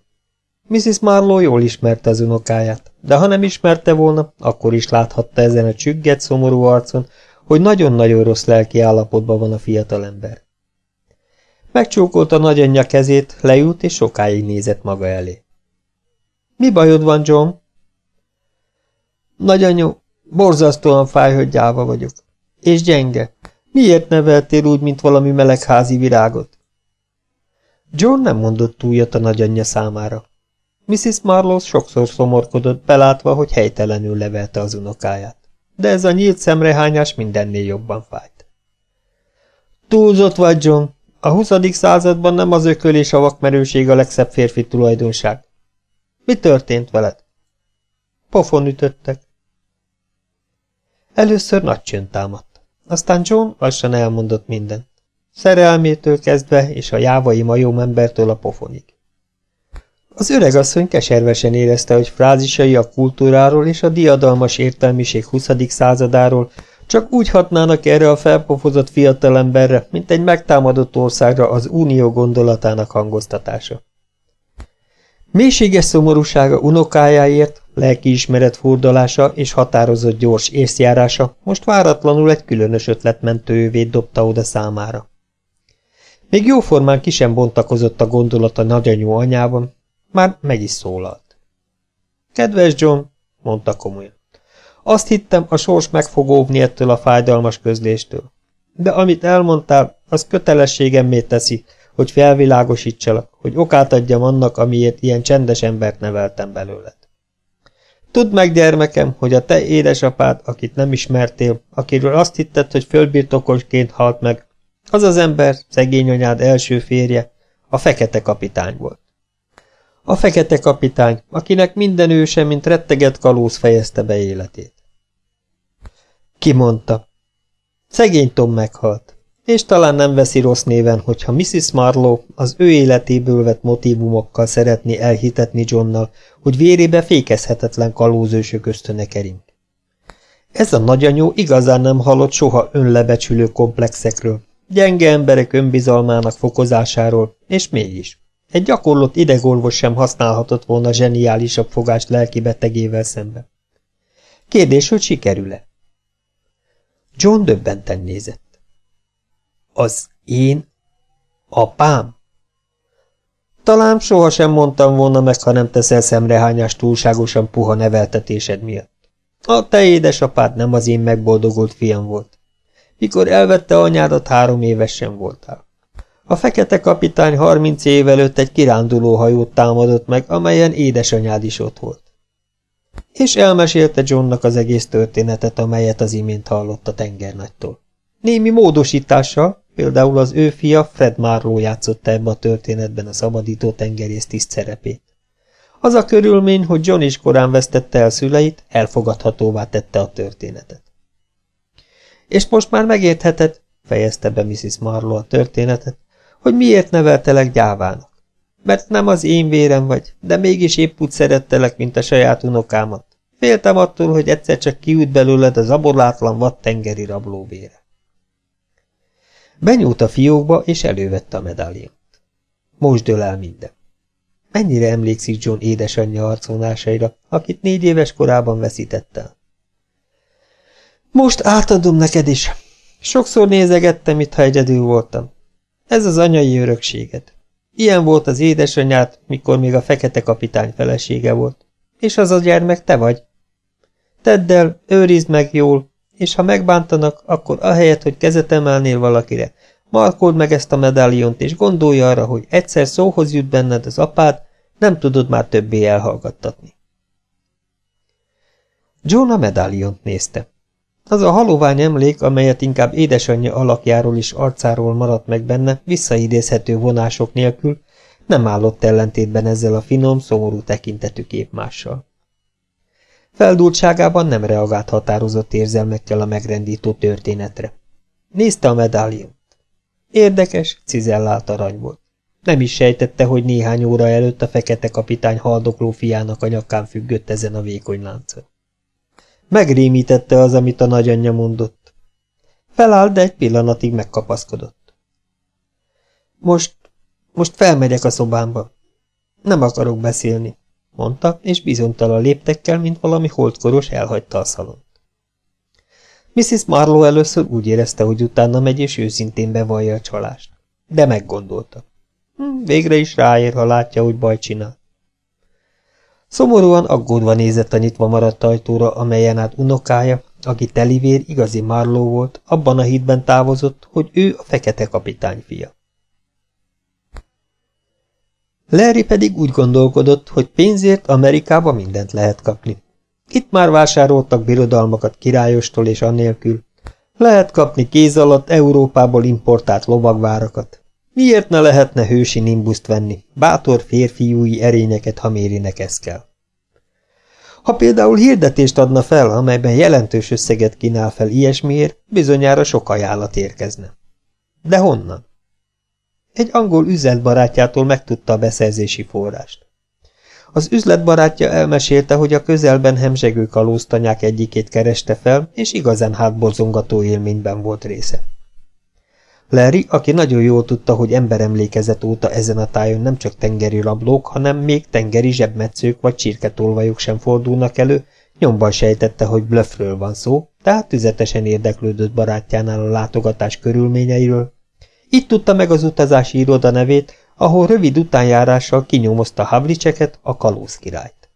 Mrs. Marlowe jól ismerte az unokáját, de ha nem ismerte volna, akkor is láthatta ezen a csügget, szomorú arcon, hogy nagyon-nagyon rossz lelki állapotban van a fiatalember. Megcsókolta nagyanyja kezét, leült és sokáig nézett maga elé. Mi bajod van, John? Nagyanyó, borzasztóan fáj, hogy gyáva vagyok. És gyenge. Miért neveltél úgy, mint valami melegházi virágot? John nem mondott túljat a nagyanyja számára. Mrs. Marlowe sokszor szomorkodott, belátva, hogy helytelenül levelte az unokáját. De ez a nyílt szemrehányás mindennél jobban fájt. Túlzott vagy, John. A 20. században nem az ököl és a vakmerőség a legszebb férfi tulajdonság. Mi történt veled? Pofon ütöttek. Először nagy csönd támadt. Aztán John lassan elmondott mindent. Szerelmétől kezdve és a jávai majomembertől a pofonig. Az öregasszony keservesen érezte, hogy frázisai a kultúráról és a diadalmas értelmiség 20. századáról csak úgy hatnának erre a felpofozott fiatalemberre, mint egy megtámadott országra az unió gondolatának hangoztatása. Mélységes szomorúsága unokájáért, lelkiismeret furdalása és határozott gyors észjárása most váratlanul egy különös ötlet mentőjövét dobta oda számára. Még jóformán ki sem bontakozott a gondolata nagyanyú anyában, már meg is szólalt. Kedves John, mondta komolyan, azt hittem, a sors meg fog óvni ettől a fájdalmas közléstől. De amit elmondtál, az kötelességemmé teszi, hogy felvilágosítsalak, hogy okát adjam annak, amiért ilyen csendes embert neveltem belőled. Tudd meg, gyermekem, hogy a te édesapád, akit nem ismertél, akiről azt hitted, hogy fölbirtokosként halt meg, az az ember, szegény anyád első férje, a fekete kapitány volt. A fekete kapitány, akinek minden őse, mint retteget kalóz fejezte be életét. Ki mondta? Szegény Tom meghalt, és talán nem veszi rossz néven, hogyha Mrs. Marlowe az ő életéből vett motivumokkal szeretné elhitetni Johnnal, hogy vérébe fékezhetetlen kalózősök ösztöne kering. Ez a nagyanyó igazán nem hallott soha önlebecsülő komplexekről, gyenge emberek önbizalmának fokozásáról, és mégis. Egy gyakorlott idegorvos sem használhatott volna zseniálisabb fogást lelki betegével szemben. Kérdés, hogy sikerül-e? John döbbenten nézett. Az én? Apám? Talán sohasem mondtam volna meg, ha nem teszel szemrehányás túlságosan puha neveltetésed miatt. A te édesapád nem az én megboldogult fiam volt. Mikor elvette anyádat, három évesen voltál. A fekete kapitány harminc év előtt egy kiránduló hajót támadott meg, amelyen édesanyád is ott volt. És elmesélte Johnnak az egész történetet, amelyet az imént hallott a tengernagytól. Némi módosítással, például az ő fia Fred Marlowe játszotta ebbe a történetben a szabadító tengerész tiszt szerepét. Az a körülmény, hogy John is korán vesztette el szüleit, elfogadhatóvá tette a történetet. És most már megértheted, fejezte be Mrs. Marlowe a történetet, hogy miért neveltelek gyávának. Mert nem az én vérem vagy, de mégis épp úgy szerettelek, mint a saját unokámat. Féltem attól, hogy egyszer csak kiút belőled az aborlátlan vad tengeri rablóvére. Benyúlt a fiókba, és elővette a medáliont. Most dől el minden. Mennyire emlékszik John édesanyja arconásaira, akit négy éves korában veszített? Most átadom neked is. Sokszor nézegettem, mintha egyedül voltam. Ez az anyai örökséged. Ilyen volt az édesanyát, mikor még a fekete kapitány felesége volt. És az a gyermek te vagy. Tedd el, őrizd meg jól, és ha megbántanak, akkor ahelyett, hogy kezet emelnél valakire, markold meg ezt a medáliont, és gondolj arra, hogy egyszer szóhoz jut benned az apád, nem tudod már többé elhallgattatni. John a medáliont nézte. Az a halovány emlék, amelyet inkább édesanyja alakjáról és arcáról maradt meg benne, visszaidézhető vonások nélkül, nem állott ellentétben ezzel a finom, szomorú tekintetű képmással. Feldultságában nem reagált határozott érzelmekkel a megrendító történetre. Nézte a medáliont. Érdekes, cizellált arany volt. Nem is sejtette, hogy néhány óra előtt a fekete kapitány haldokló fiának a nyakán függött ezen a vékony láncon. Megrémítette az, amit a nagyanyja mondott. Felállt, de egy pillanatig megkapaszkodott. Most, most felmegyek a szobámba. Nem akarok beszélni, mondta, és bizonytalan léptekkel, mint valami holdkoros elhagyta a szalont. Mrs. Marlowe először úgy érezte, hogy utána megy, és őszintén bevallja a csalást. De meggondolta. Hm, végre is ráér, ha látja, hogy baj csinál. Szomorúan aggódva nézett a nyitva maradt ajtóra, amelyen át unokája, aki telivér igazi Marló volt, abban a hitben távozott, hogy ő a fekete kapitány fia. Larry pedig úgy gondolkodott, hogy pénzért Amerikába mindent lehet kapni. Itt már vásároltak birodalmakat királyostól és annélkül. Lehet kapni kéz alatt Európából importált lovagvárakat. Miért ne lehetne hősi nimbuszt venni, bátor férfiúi erényeket, ha mérinek ez kell? Ha például hirdetést adna fel, amelyben jelentős összeget kínál fel ilyesmiért, bizonyára sok ajánlat érkezne. De honnan? Egy angol üzletbarátjától megtudta a beszerzési forrást. Az üzletbarátja elmesélte, hogy a közelben hemzsegő kalóztanyák egyikét kereste fel, és igazán hátborzongató élményben volt része. Larry, aki nagyon jól tudta, hogy emberemlékezet óta ezen a tájon nem csak tengeri rablók, hanem még tengeri zsebmetszők vagy csirketolvajok sem fordulnak elő, nyomban sejtette, hogy blöffről van szó, tehát tüzetesen érdeklődött barátjánál a látogatás körülményeiről. Itt tudta meg az utazási iroda nevét, ahol rövid utánjárással kinyomozta Havlicseket, a kalóz királyt.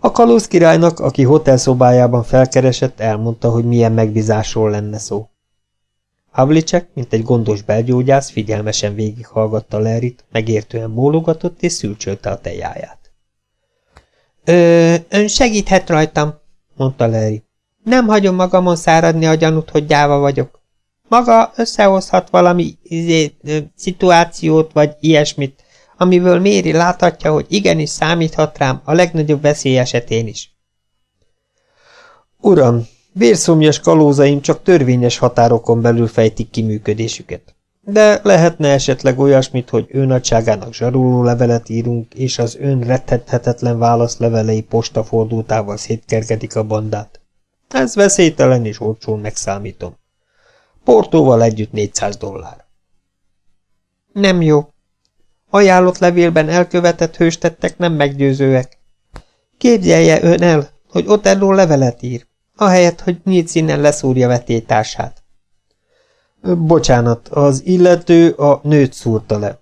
A kalóz királynak, aki hotelszobájában felkeresett, elmondta, hogy milyen megbízásról lenne szó. Havlicek, mint egy gondos belgyógyász, figyelmesen végighallgatta Lerit, megértően bólogatott és szülcsölte a tejáját. Ö, ön segíthet rajtam, mondta Leri. Nem hagyom magamon száradni a gyanút, hogy gyáva vagyok. Maga összehozhat valami izé, ö, szituációt, vagy ilyesmit, amiből Méri láthatja, hogy igenis számíthat rám a legnagyobb veszély esetén is. Uram, Vérszomjas kalózaim csak törvényes határokon belül fejtik ki működésüket. De lehetne esetleg olyasmit, hogy ő nagyságának zsaruló levelet írunk, és az ön rettethetetlen válaszlevelei postafordultával szétkergedik a bandát. Ez veszélytelen és olcsón megszámítom. Portóval együtt 400 dollár. Nem jó. Ajánlott levélben elkövetett hőstettek nem meggyőzőek. Képzelje ön el, hogy Otello levelet ír ahelyett, hogy nyílt színen leszúrja vetétársát. Bocsánat, az illető a nőt szúrta le.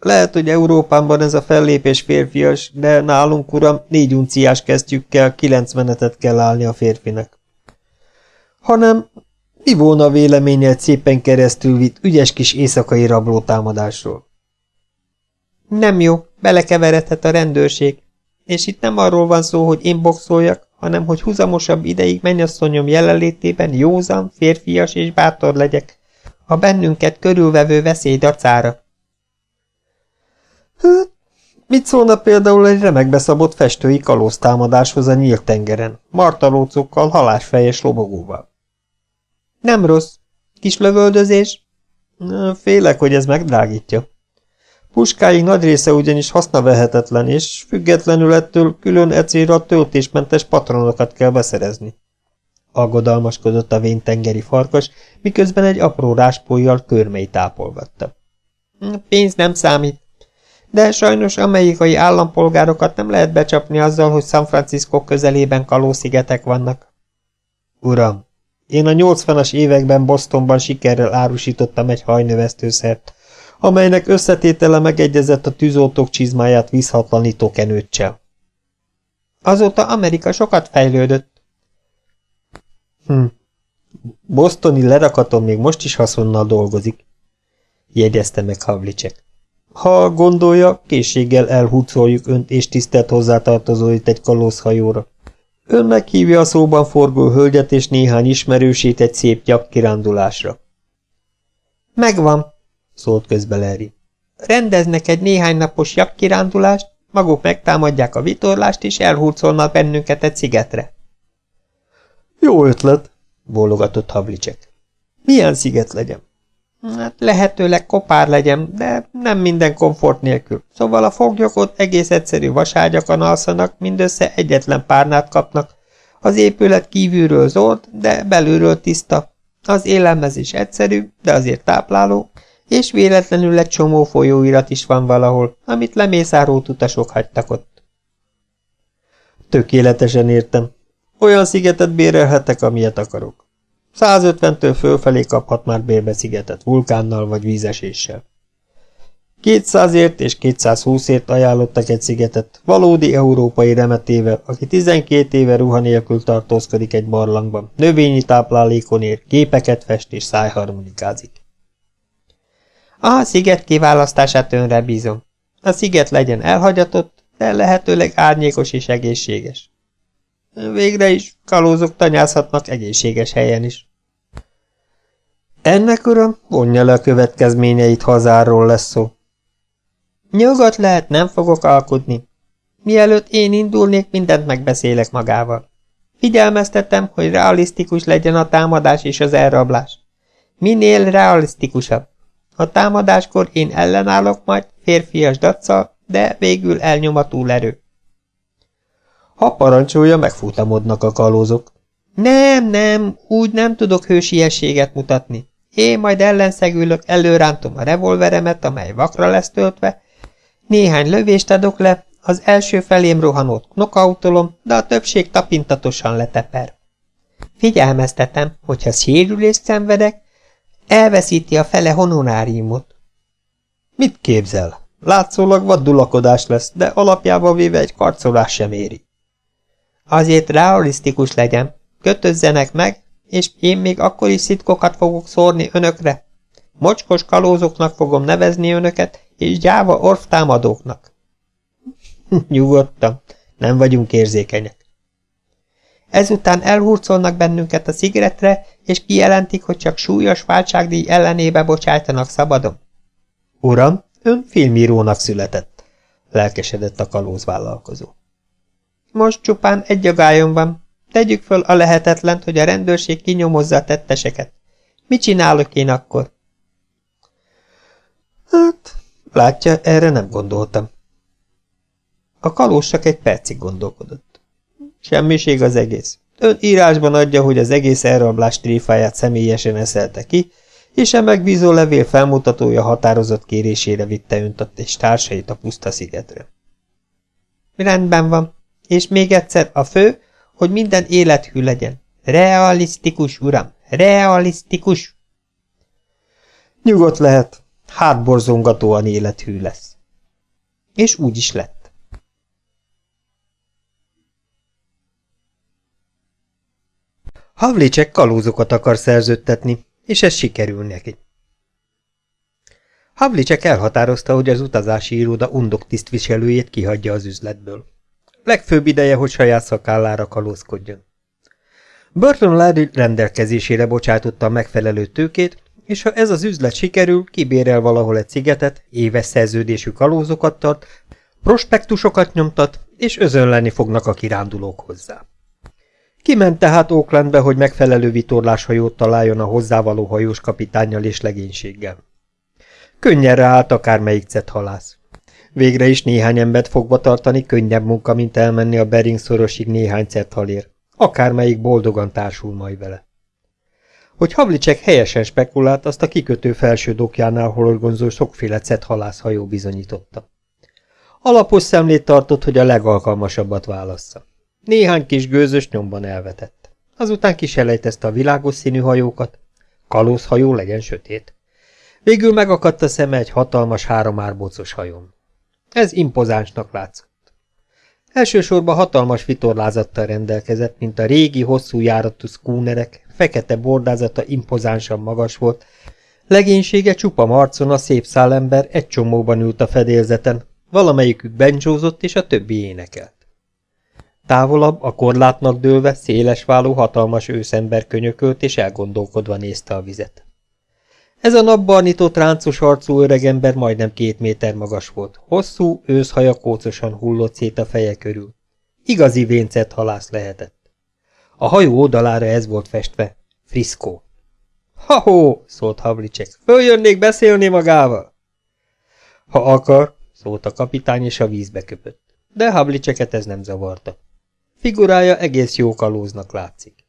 Lehet, hogy Európában ez a fellépés férfias, de nálunk, uram, négy unciás kesztyűkkel kilenc menetet kell állni a férfinek. Hanem mi volna véleménye egy szépen keresztül vitt ügyes kis éjszakai rablótámadásról? Nem jó, belekeveredhet a rendőrség. És itt nem arról van szó, hogy én boxoljak, hanem hogy húzamosabb ideig mennyasszonyom jelenlétében józan, férfias és bátor legyek, a bennünket körülvevő veszély dacára. Hát, mit szólna például egy remekbe szabott festői kalóztámadáshoz a nyílt tengeren, martalócokkal, halásfejes lobogóval? Nem rossz. Kis lövöldözés? Félek, hogy ez megdrágítja. Puskáink nagy része ugyanis hasznavehetetlen, és függetlenül ettől külön ecélra töltésmentes patronokat kell beszerezni. Aggodalmaskodott a véntengeri farkas, miközben egy apró ráspójjal körmei tápolgatta. Pénz nem számít. De sajnos amerikai állampolgárokat nem lehet becsapni azzal, hogy San Francisco közelében kalószigetek vannak. Uram, én a 80-as években Bostonban sikerrel árusítottam egy hajnövesztőszert, amelynek összetétele megegyezett a tűzoltók csizmáját vízhatlanító kenőccsel. Azóta Amerika sokat fejlődött. Hm. Bostoni lerakaton még most is haszonnal dolgozik, jegyezte meg Havlicek. Ha gondolja, készséggel elhúcoljuk önt és tisztelt hozzátartozóit egy kalózhajóra. Ön meghívja a szóban forgó hölgyet és néhány ismerősét egy szép gyak kirándulásra. Megvan, szólt közbe Larry. Rendeznek egy néhány napos jakkirándulást, maguk megtámadják a vitorlást, és elhurcolnak bennünket egy szigetre. Jó ötlet, bólogatott Havlicek. Milyen sziget legyen? Hát lehetőleg kopár legyen, de nem minden komfort nélkül. Szóval a foglyok ott egész egyszerű vaságyakon alszanak, mindössze egyetlen párnát kapnak. Az épület kívülről zord, de belülről tiszta. Az élelmezés egyszerű, de azért tápláló, és véletlenül egy csomó folyóirat is van valahol, amit lemészárolt utasok hagytak ott. Tökéletesen értem. Olyan szigetet bérelhetek, amilyet akarok. 150-től fölfelé kaphat már bérbe szigetet vulkánnal vagy vízeséssel. 200ért és 220ért ajánlottak egy szigetet, valódi európai remetével, aki 12 éve ruha nélkül tartózkodik egy barlangban, növényi táplálékon ér, képeket fest és szájharmonikázik. A sziget kiválasztását önre bízom. A sziget legyen elhagyatott, de lehetőleg árnyékos és egészséges. Végre is kalózok tanyázhatnak egészséges helyen is. Ennek, uram, vonja le a következményeit, hazáról lesz szó. Nyugodt lehet, nem fogok alkudni. Mielőtt én indulnék, mindent megbeszélek magával. Figyelmeztetem, hogy realisztikus legyen a támadás és az elrablás. Minél realisztikusabb. A támadáskor én ellenállok majd, férfias daccal, de végül elnyom a túlerő. Ha parancsolja, megfutamodnak a kalózok. Nem, nem, úgy nem tudok hősiességet mutatni. Én majd ellenszegülök, előrántom a revolveremet, amely vakra lesz töltve, néhány lövést adok le, az első felém rohanót knokautolom, de a többség tapintatosan leteper. Figyelmeztetem, hogyha sérülést szenvedek, elveszíti a fele honoráriumot. Mit képzel? Látszólag vaddulakodás lesz, de alapjában véve egy karcolás sem éri. Azért realisztikus legyen, kötözzenek meg, és én még akkor is szitkokat fogok szórni önökre. Mocskos kalózoknak fogom nevezni önöket, és gyáva orftámadóknak. [LAUGHS] Nyugodtan, nem vagyunk érzékenyek. Ezután elhurcolnak bennünket a szigetre, és kijelentik, hogy csak súlyos váltságdíj ellenébe bocsájtanak szabadon. Uram, ön filmírónak született, lelkesedett a kalózvállalkozó. Most csupán egy agályom van, Tegyük föl a lehetetlent, hogy a rendőrség kinyomozza a tetteseket. Mit csinálok én akkor? Hát, látja, erre nem gondoltam. A kalós csak egy percig gondolkodott. Semmiség az egész. Ön írásban adja, hogy az egész elrablás tréfáját személyesen eszelte ki, és a megbízó levél felmutatója határozott kérésére vitte önt és társait a puszta szigetre. Rendben van. És még egyszer, a fő, hogy minden élethű legyen. Realisztikus, uram, realisztikus. Nyugodt lehet. Hátborzongatóan élethű lesz. És úgy is lett. Havlicek kalózokat akar szerződtetni, és ez sikerül neki. Havlicek elhatározta, hogy az utazási iroda undok tisztviselőjét kihagyja az üzletből. Legfőbb ideje, hogy saját szakállára kalózkodjon. Burton Larry rendelkezésére bocsátotta a megfelelő tőkét, és ha ez az üzlet sikerül, kibérel valahol egy szigetet, éves szerződésű kalózokat tart, prospektusokat nyomtat, és özönleni fognak a kirándulók hozzá. Kiment tehát Oaklandbe, hogy megfelelő vitorláshajót találjon a hozzávaló hajós kapitánnyal és legénységgel. Könnyenre állt akármelyik halász. Végre is néhány embert fogva tartani könnyebb munka, mint elmenni a Bering szorosig néhány halér. Akármelyik boldogan társul majd vele. Hogy Havlicek helyesen spekulált, azt a kikötő felső dokjánál horgonzó sokféle halászhajó bizonyította. Alapos szemlét tartott, hogy a legalkalmasabbat válassza. Néhány kis gőzös nyomban elvetett. Azután kiselejtezte a világos színű hajókat. Kalózhajó legyen sötét. Végül megakadt a szeme egy hatalmas háromárbocos hajón. Ez impozánsnak látszott. Elsősorban hatalmas vitorlázattal rendelkezett, mint a régi, hosszú járatú szkúnerek, fekete bordázata impozánsan magas volt, legénysége csupa marcon a szép szálember egy csomóban ült a fedélzeten, valamelyikük bencsózott és a többi énekelt. Távolabb, a korlátnak dőlve, szélesváló hatalmas őszember könyökölt és elgondolkodva nézte a vizet. Ez a napbarnított ráncos arcú öregember majdnem két méter magas volt, hosszú, őszhaja kócosan hullott szét a feje körül. Igazi véncet halász lehetett. A hajó oldalára ez volt festve, Frisco. Ha-hó, szólt Havlicek, följönnék beszélni magával? Ha akar, szólt a kapitány, és a vízbe köpött. De Havliceket ez nem zavarta. Figurája egész jó kalóznak látszik.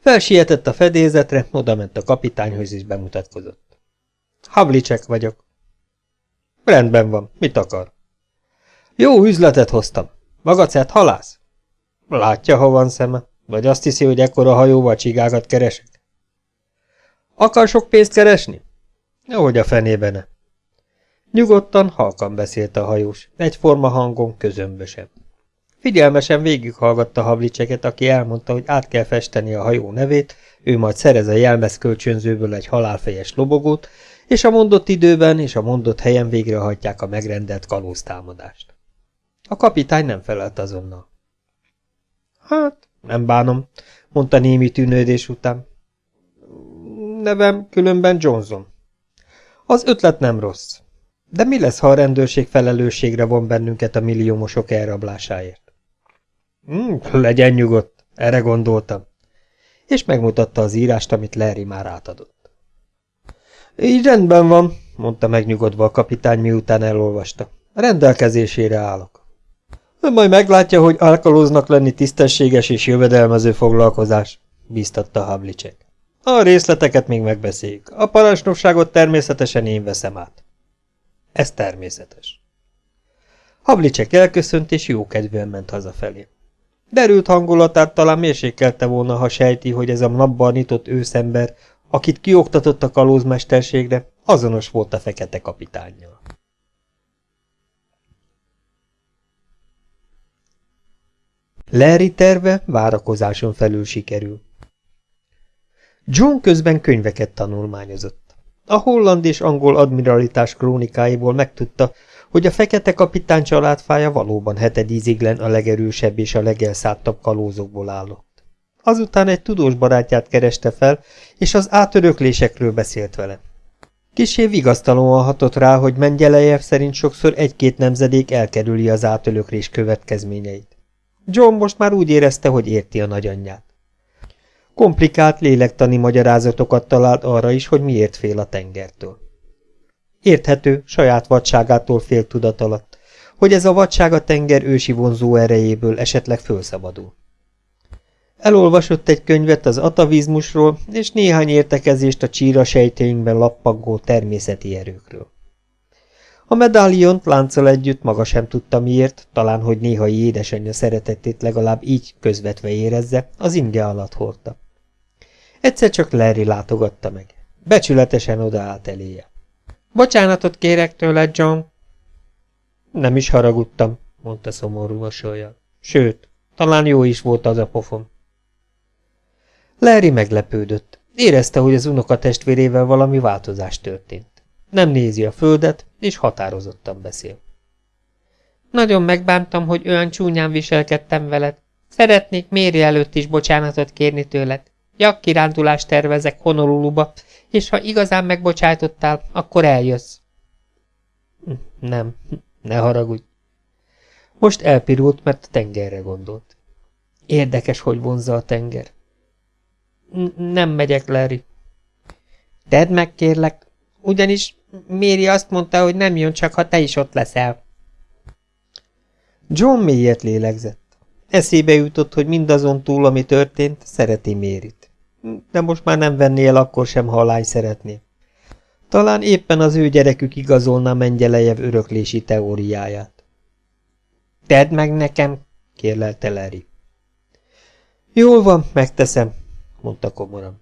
Felsietett a fedélzetre, odament a kapitányhoz és bemutatkozott. Havlicek vagyok. Rendben van, mit akar? Jó üzletet hoztam. Maga szert halász? Látja, ha van szeme. Vagy azt hiszi, hogy ekkora hajóval csigákat keresek? Akar sok pénzt keresni? Ahogy a fenében. Nyugodtan, halkan beszélt a hajós, egyforma hangon, közömbösen. Figyelmesen végighallgatta Havlicseket, aki elmondta, hogy át kell festeni a hajó nevét, ő majd szerez a jelmez kölcsönzőből egy halálfejes lobogót, és a mondott időben és a mondott helyen végrehajtják a megrendelt kalóztámadást. A kapitány nem felelt azonnal. Hát, nem bánom, mondta némi tűnődés után. Nevem különben Johnson. Az ötlet nem rossz. De mi lesz, ha a rendőrség felelősségre von bennünket a milliómosok elrablásáért? Hmm, legyen nyugodt, erre gondoltam. És megmutatta az írást, amit Larry már átadott. Így rendben van, mondta megnyugodva a kapitány, miután elolvasta. Rendelkezésére állok. Ön majd meglátja, hogy alkalóznak lenni tisztességes és jövedelmező foglalkozás, bíztatta Havlicek. A részleteket még megbeszéljük. A parancsnokságot természetesen én veszem át. Ez természetes. Havlicek elköszönt, és jókedvűen ment hazafelé. Derült hangulatát talán mérsékelte volna, ha sejti, hogy ez a napban nyitott őszember, akit kioktatott a kalózmesterségre, azonos volt a fekete kapitánnyal. Larry terve várakozáson felül sikerül. John közben könyveket tanulmányozott. A holland és angol admiralitás krónikáiból megtudta, hogy a fekete kapitány családfája valóban hetedíziglen a legerősebb és a legelszálltabb kalózokból állott. Azután egy tudós barátját kereste fel, és az átöröklésekről beszélt vele. Kisé vigasztalóan hatott rá, hogy Mengyelejev szerint sokszor egy-két nemzedék elkerüli az átölöklés következményeit. John most már úgy érezte, hogy érti a nagyanyját. Komplikált lélektani magyarázatokat talált arra is, hogy miért fél a tengertől. Érthető, saját vadságától fél tudat alatt, hogy ez a vadság a tenger ősi vonzó erejéből esetleg fölszabadul. Elolvasott egy könyvet az atavizmusról, és néhány értekezést a csíra sejtőinkben lappangó természeti erőkről. A medáliont lánccal együtt maga sem tudta miért, talán hogy néhai édesanyja szeretetét legalább így közvetve érezze, az inge alatt hordta. Egyszer csak Larry látogatta meg. Becsületesen odaállt eléje. Bocsánatot kérek tőled, John. Nem is haragudtam, mondta szomorú mosolyjal. Sőt, talán jó is volt az a pofon. Larry meglepődött. Érezte, hogy az unoka testvérével valami változás történt. Nem nézi a földet, és határozottan beszél. Nagyon megbántam, hogy olyan csúnyán viselkedtem veled. Szeretnék Méri előtt is bocsánatot kérni tőled. kirándulást tervezek Honoluluba, és ha igazán megbocsájtottál, akkor eljössz. Nem, ne haragudj. Most elpirult, mert a tengerre gondolt. Érdekes, hogy vonzza a tenger. Nem megyek, Larry. Tedd meg, kérlek, ugyanis Méri azt mondta, hogy nem jön csak, ha te is ott leszel. John mélyet lélegzett. Eszébe jutott, hogy mindazon túl, ami történt, szereti Mérit. De most már nem venné el akkor sem, ha a lány szeretné. Talán éppen az ő gyerekük igazolná Mengyelejev öröklési teóriáját. Tedd meg nekem, kérlelte Larry. Jól van, megteszem, mondta komoran.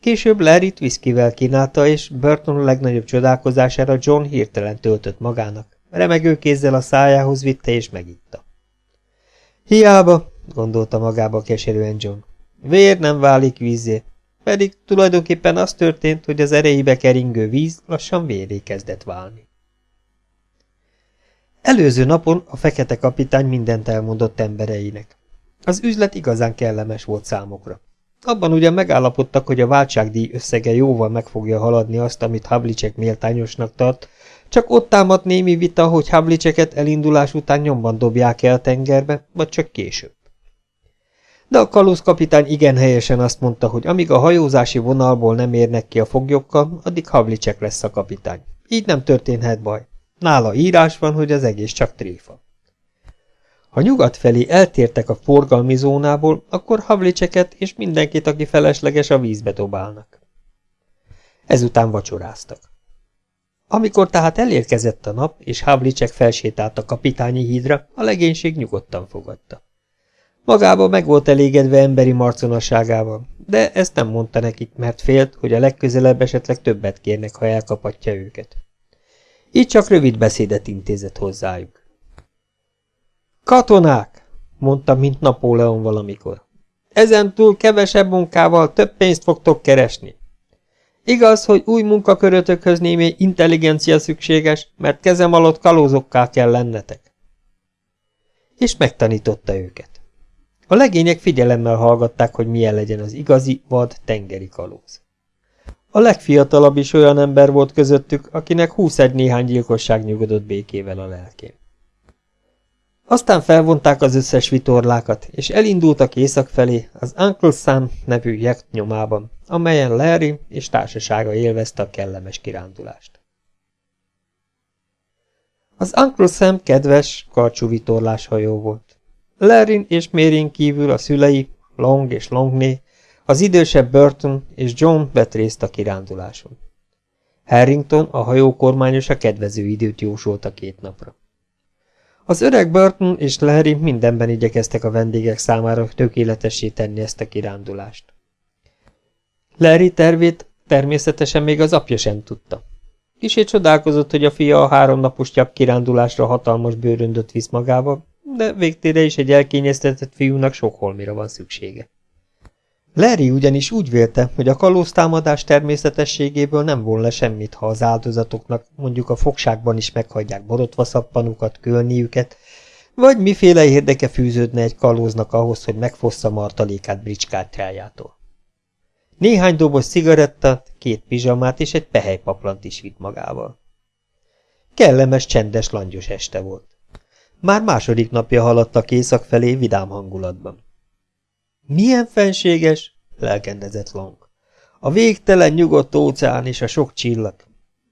Később Larry-t viszkivel kínálta, és Burton legnagyobb csodálkozására John hirtelen töltött magának. Remegő kézzel a szájához vitte és megitta. Hiába, gondolta magába keserűen John. Vér nem válik vízé, pedig tulajdonképpen az történt, hogy az erejébe keringő víz lassan véré kezdett válni. Előző napon a fekete kapitány mindent elmondott embereinek. Az üzlet igazán kellemes volt számokra. Abban ugyan megállapodtak, hogy a váltságdíj összege jóval meg fogja haladni azt, amit Havlicek méltányosnak tart, csak ott támadt némi vita, hogy Havliceket elindulás után nyomban dobják el tengerbe, vagy csak később. De a kalózkapitány igen helyesen azt mondta, hogy amíg a hajózási vonalból nem érnek ki a foglyokkal, addig Havlicek lesz a kapitány. Így nem történhet baj. Nála írás van, hogy az egész csak tréfa. Ha nyugat felé eltértek a forgalmi zónából, akkor Havlicseket és mindenkit, aki felesleges, a vízbe dobálnak. Ezután vacsoráztak. Amikor tehát elérkezett a nap, és Havlicek felsétált a kapitányi hídra, a legénység nyugodtan fogadta. Magába meg volt elégedve emberi marconasságával, de ezt nem mondta nekik, mert félt, hogy a legközelebb esetleg többet kérnek, ha elkapatja őket. Így csak rövid beszédet intézett hozzájuk. Katonák, mondta, mint Napóleon valamikor. Ezen túl kevesebb munkával több pénzt fogtok keresni. Igaz, hogy új munkakörötökhöz némi intelligencia szükséges, mert kezem alatt kalózokká kell lennetek. És megtanította őket. A legények figyelemmel hallgatták, hogy milyen legyen az igazi, vad tengeri kalóz. A legfiatalabb is olyan ember volt közöttük, akinek húszegy néhány gyilkosság nyugodott békével a lelkén. Aztán felvonták az összes vitorlákat, és elindultak észak felé az Uncle Sam nevű jekt nyomában, amelyen Larry és társasága élvezte a kellemes kirándulást. Az Uncle Sam kedves, karcsú vitorlás hajó volt. Larry és Mérén kívül a szülei, Long és Longné, az idősebb Burton és John vett részt a kiránduláson. Harrington, a hajó kormányosa kedvező időt jósolt a két napra. Az öreg Burton és Larry mindenben igyekeztek a vendégek számára tökéletessé tenni ezt a kirándulást. Larry tervét természetesen még az apja sem tudta. Kisét csodálkozott, hogy a fia a háromnapos kirándulásra hatalmas bőröndöt visz magával, de végtére is egy elkényeztetett fiúnak sok holmira van szüksége. Larry ugyanis úgy vélte, hogy a kalóztámadás természetességéből nem le semmit, ha az áldozatoknak mondjuk a fogságban is meghagyják borotva szappanukat, kölniüket, vagy miféle érdeke fűződne egy kalóznak ahhoz, hogy megfossza martalékát bricskártyájától. Néhány doboz cigarettát, két pizsamát és egy pehelypaplant is vitt magával. Kellemes, csendes, langyos este volt. Már második napja haladtak észak felé vidám hangulatban. Milyen fenséges, lelkendezett Long. A végtelen nyugodt óceán és a sok csillag.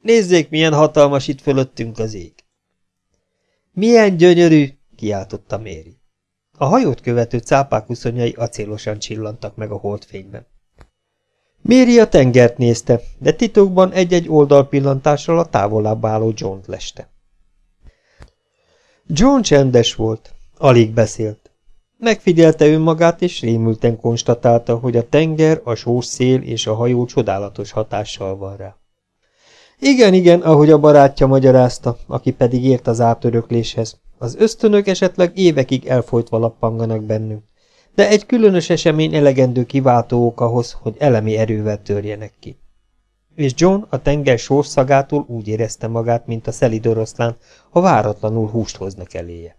Nézzék, milyen hatalmas itt fölöttünk az ég. Milyen gyönyörű, kiáltotta Méri. A hajót követő cápák uszonyai acélosan csillantak meg a holdfényben. Méri a tengert nézte, de titokban egy-egy oldalpillantással a távolabb álló John-t leste. John csendes volt, alig beszélt. Megfigyelte önmagát, és rémülten konstatálta, hogy a tenger, a sós szél és a hajó csodálatos hatással van rá. Igen, igen, ahogy a barátja magyarázta, aki pedig ért az átörökléshez. Az ösztönök esetleg évekig elfolytva lappanganak bennünk, de egy különös esemény elegendő kiváltó ok ahhoz, hogy elemi erővel törjenek ki. És John a tenger sorszagától úgy érezte magát, mint a szelid oroszlán, ha váratlanul húst hoznak eléje.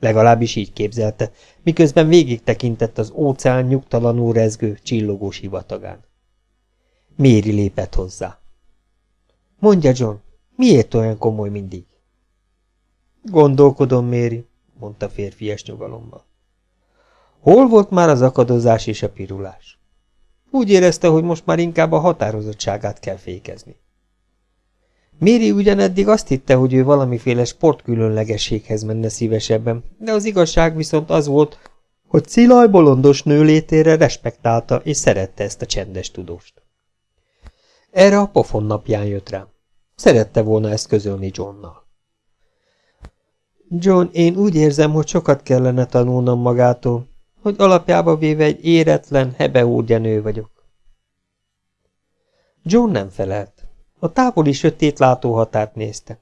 Legalábbis így képzelte, miközben végig tekintett az óceán nyugtalanul rezgő, csillogó sivatagán. Méri lépett hozzá. Mondja, John, miért olyan komoly mindig? Gondolkodom, Méri, mondta férfias nyugalommal. Hol volt már az akadozás és a pirulás? Úgy érezte, hogy most már inkább a határozottságát kell fékezni. Méri ugyaneddig azt hitte, hogy ő valamiféle sportkülönlegességhez menne szívesebben, de az igazság viszont az volt, hogy Cilaj bolondos nő létére respektálta és szerette ezt a csendes tudóst. Erre a pofon napján jött rám. Szerette volna ezt közölni Johnnal. John, én úgy érzem, hogy sokat kellene tanulnom magától, hogy alapjába véve egy éretlen, hebeúrgya nő vagyok. John nem felelt. A távoli sötét látóhatárt nézte.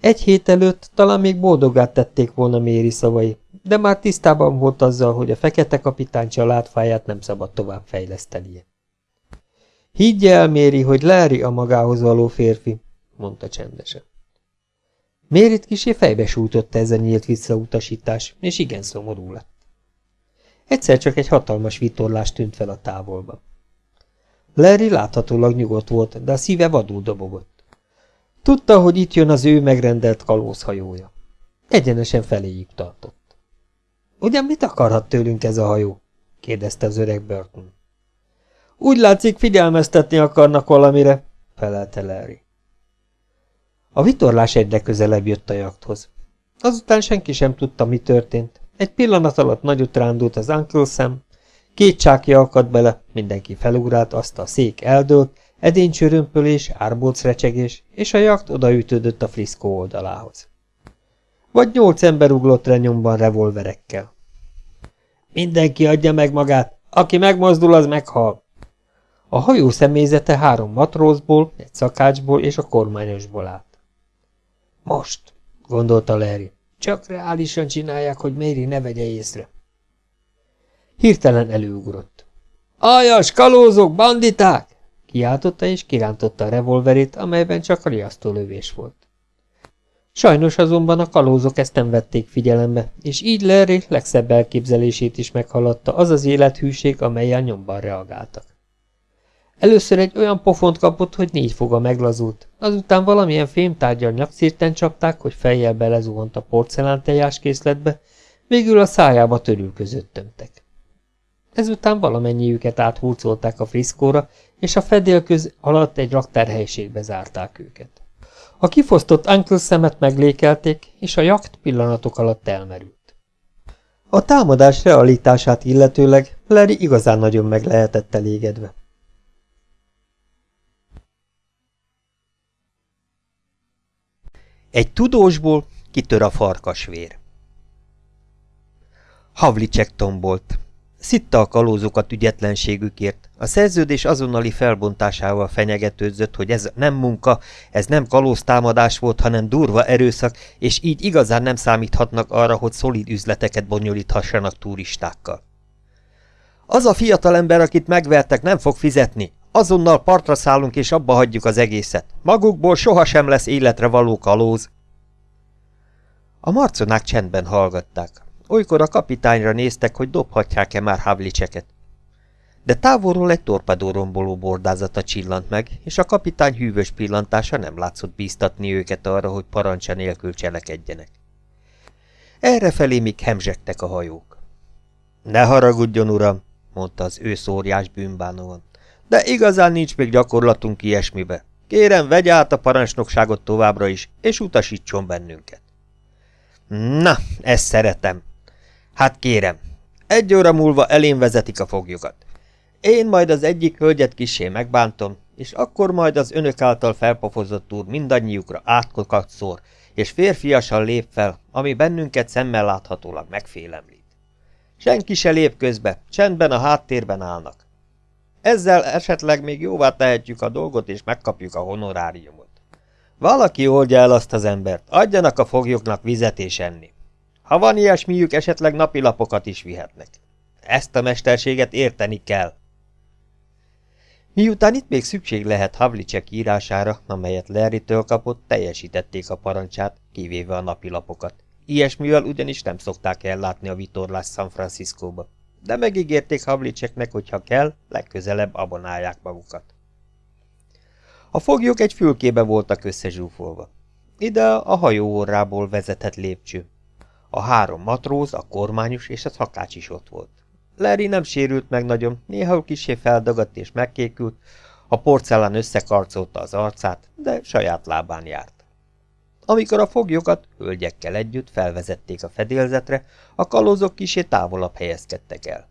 Egy hét előtt talán még boldogát tették volna Méri szavai, de már tisztában volt azzal, hogy a fekete kapitány családfáját nem szabad tovább fejlesztenie. Higgye el, Méri, hogy Larry a magához való férfi, mondta csendesen. Mérit kisé fejbe sújtotta ez a nyílt visszautasítás, és igen szomorú lett. Egyszer csak egy hatalmas vitorlás tűnt fel a távolba. Larry láthatólag nyugodt volt, de a szíve vadul dobogott. Tudta, hogy itt jön az ő megrendelt kalózhajója. Egyenesen feléjük tartott. Ugyan mit akarhat tőlünk ez a hajó? kérdezte az öreg Burton. Úgy látszik, figyelmeztetni akarnak valamire, felelte Larry. A vitorlás egyre közelebb jött a jakthoz. Azután senki sem tudta, mi történt. Egy pillanat alatt nagyot rándult az Uncle Sam, két csákja akadt bele, mindenki felugrált, azt a szék eldőlt, edénycsörömpölés, árbolc recsegés, és a jakt odaütődött a friszkó oldalához. Vagy nyolc ember uglott nyomban revolverekkel. Mindenki adja meg magát, aki megmozdul, az meghal. A hajó személyzete három matrózból, egy szakácsból és a kormányosból állt. Most, gondolta Larry, csak reálisan csinálják, hogy Mary ne vegye észre. Hirtelen előugrott. Aljas, kalózok, banditák! Kiáltotta és kirántotta a revolverét, amelyben csak a riasztólövés volt. Sajnos azonban a kalózok ezt nem vették figyelembe, és így Larry legszebb elképzelését is meghaladta az az élethűség, amelyel nyomban reagáltak. Először egy olyan pofont kapott, hogy négy foga meglazult, azután valamilyen fémtárgyal nyakszírten csapták, hogy fejjel belezuhant a porcelán készletbe, végül a szájába törül között tömtek. Ezután valamennyiüket áthurcolták a friszkóra, és a fedélköz alatt egy raktárhelyiségbe zárták őket. A kifosztott Uncle szemet meglékelték, és a jakt pillanatok alatt elmerült. A támadás realitását illetőleg Larry igazán nagyon meg lehetett elégedve. Egy tudósból kitör a farkasvér. Havlicek tombolt. Szitta a kalózokat ügyetlenségükért. A szerződés azonnali felbontásával fenyegetőzött, hogy ez nem munka, ez nem kalóztámadás volt, hanem durva erőszak, és így igazán nem számíthatnak arra, hogy szolid üzleteket bonyolíthassanak turistákkal. Az a fiatalember, akit megvertek, nem fog fizetni. Azonnal partra szállunk, és abba hagyjuk az egészet. Magukból sohasem lesz életre való kalóz. A marconák csendben hallgatták. Olykor a kapitányra néztek, hogy dobhatják-e már Havlicseket. De távolról egy torpedóromboló bordázata csillant meg, és a kapitány hűvös pillantása nem látszott bíztatni őket arra, hogy parancsa nélkül cselekedjenek. Errefelé még hemzsegtek a hajók. Ne haragudjon, uram, mondta az ő szóriás bűnbánóan. De igazán nincs még gyakorlatunk ilyesmibe. Kérem, vegye át a parancsnokságot továbbra is, és utasítson bennünket. Na, ezt szeretem. Hát kérem, egy óra múlva elén vezetik a foglyokat. Én majd az egyik hölgyet kisé megbántom, és akkor majd az önök által felpofozott úr mindannyiukra átkokat szór, és férfiasan lép fel, ami bennünket szemmel láthatólag megfélemlít. Senki se lép közbe, csendben a háttérben állnak. Ezzel esetleg még jóvá tehetjük a dolgot, és megkapjuk a honoráriumot. Valaki oldja el azt az embert, adjanak a foglyoknak vizet és enni. Ha van ilyesmiük, esetleg napilapokat is vihetnek. Ezt a mesterséget érteni kell. Miután itt még szükség lehet Havlicek írására, amelyet Larry-től kapott, teljesítették a parancsát, kivéve a napilapokat. Ilyesmivel ugyanis nem szokták ellátni a vitorlás San Franciscóba. De megígérték Havliceknek, hogy ha kell, legközelebb abonálják magukat. A foglyok egy fülkébe voltak összezsúfolva. Ide a hajó orrából vezetett lépcső. A három matróz, a kormányos és a szakács is ott volt. Larry nem sérült meg nagyon, néha kisé feldagadt és megkékült, a porcelán összekarcolta az arcát, de saját lábán járt. Amikor a foglyokat hölgyekkel együtt felvezették a fedélzetre, a kalózok kisé távolabb helyezkedtek el.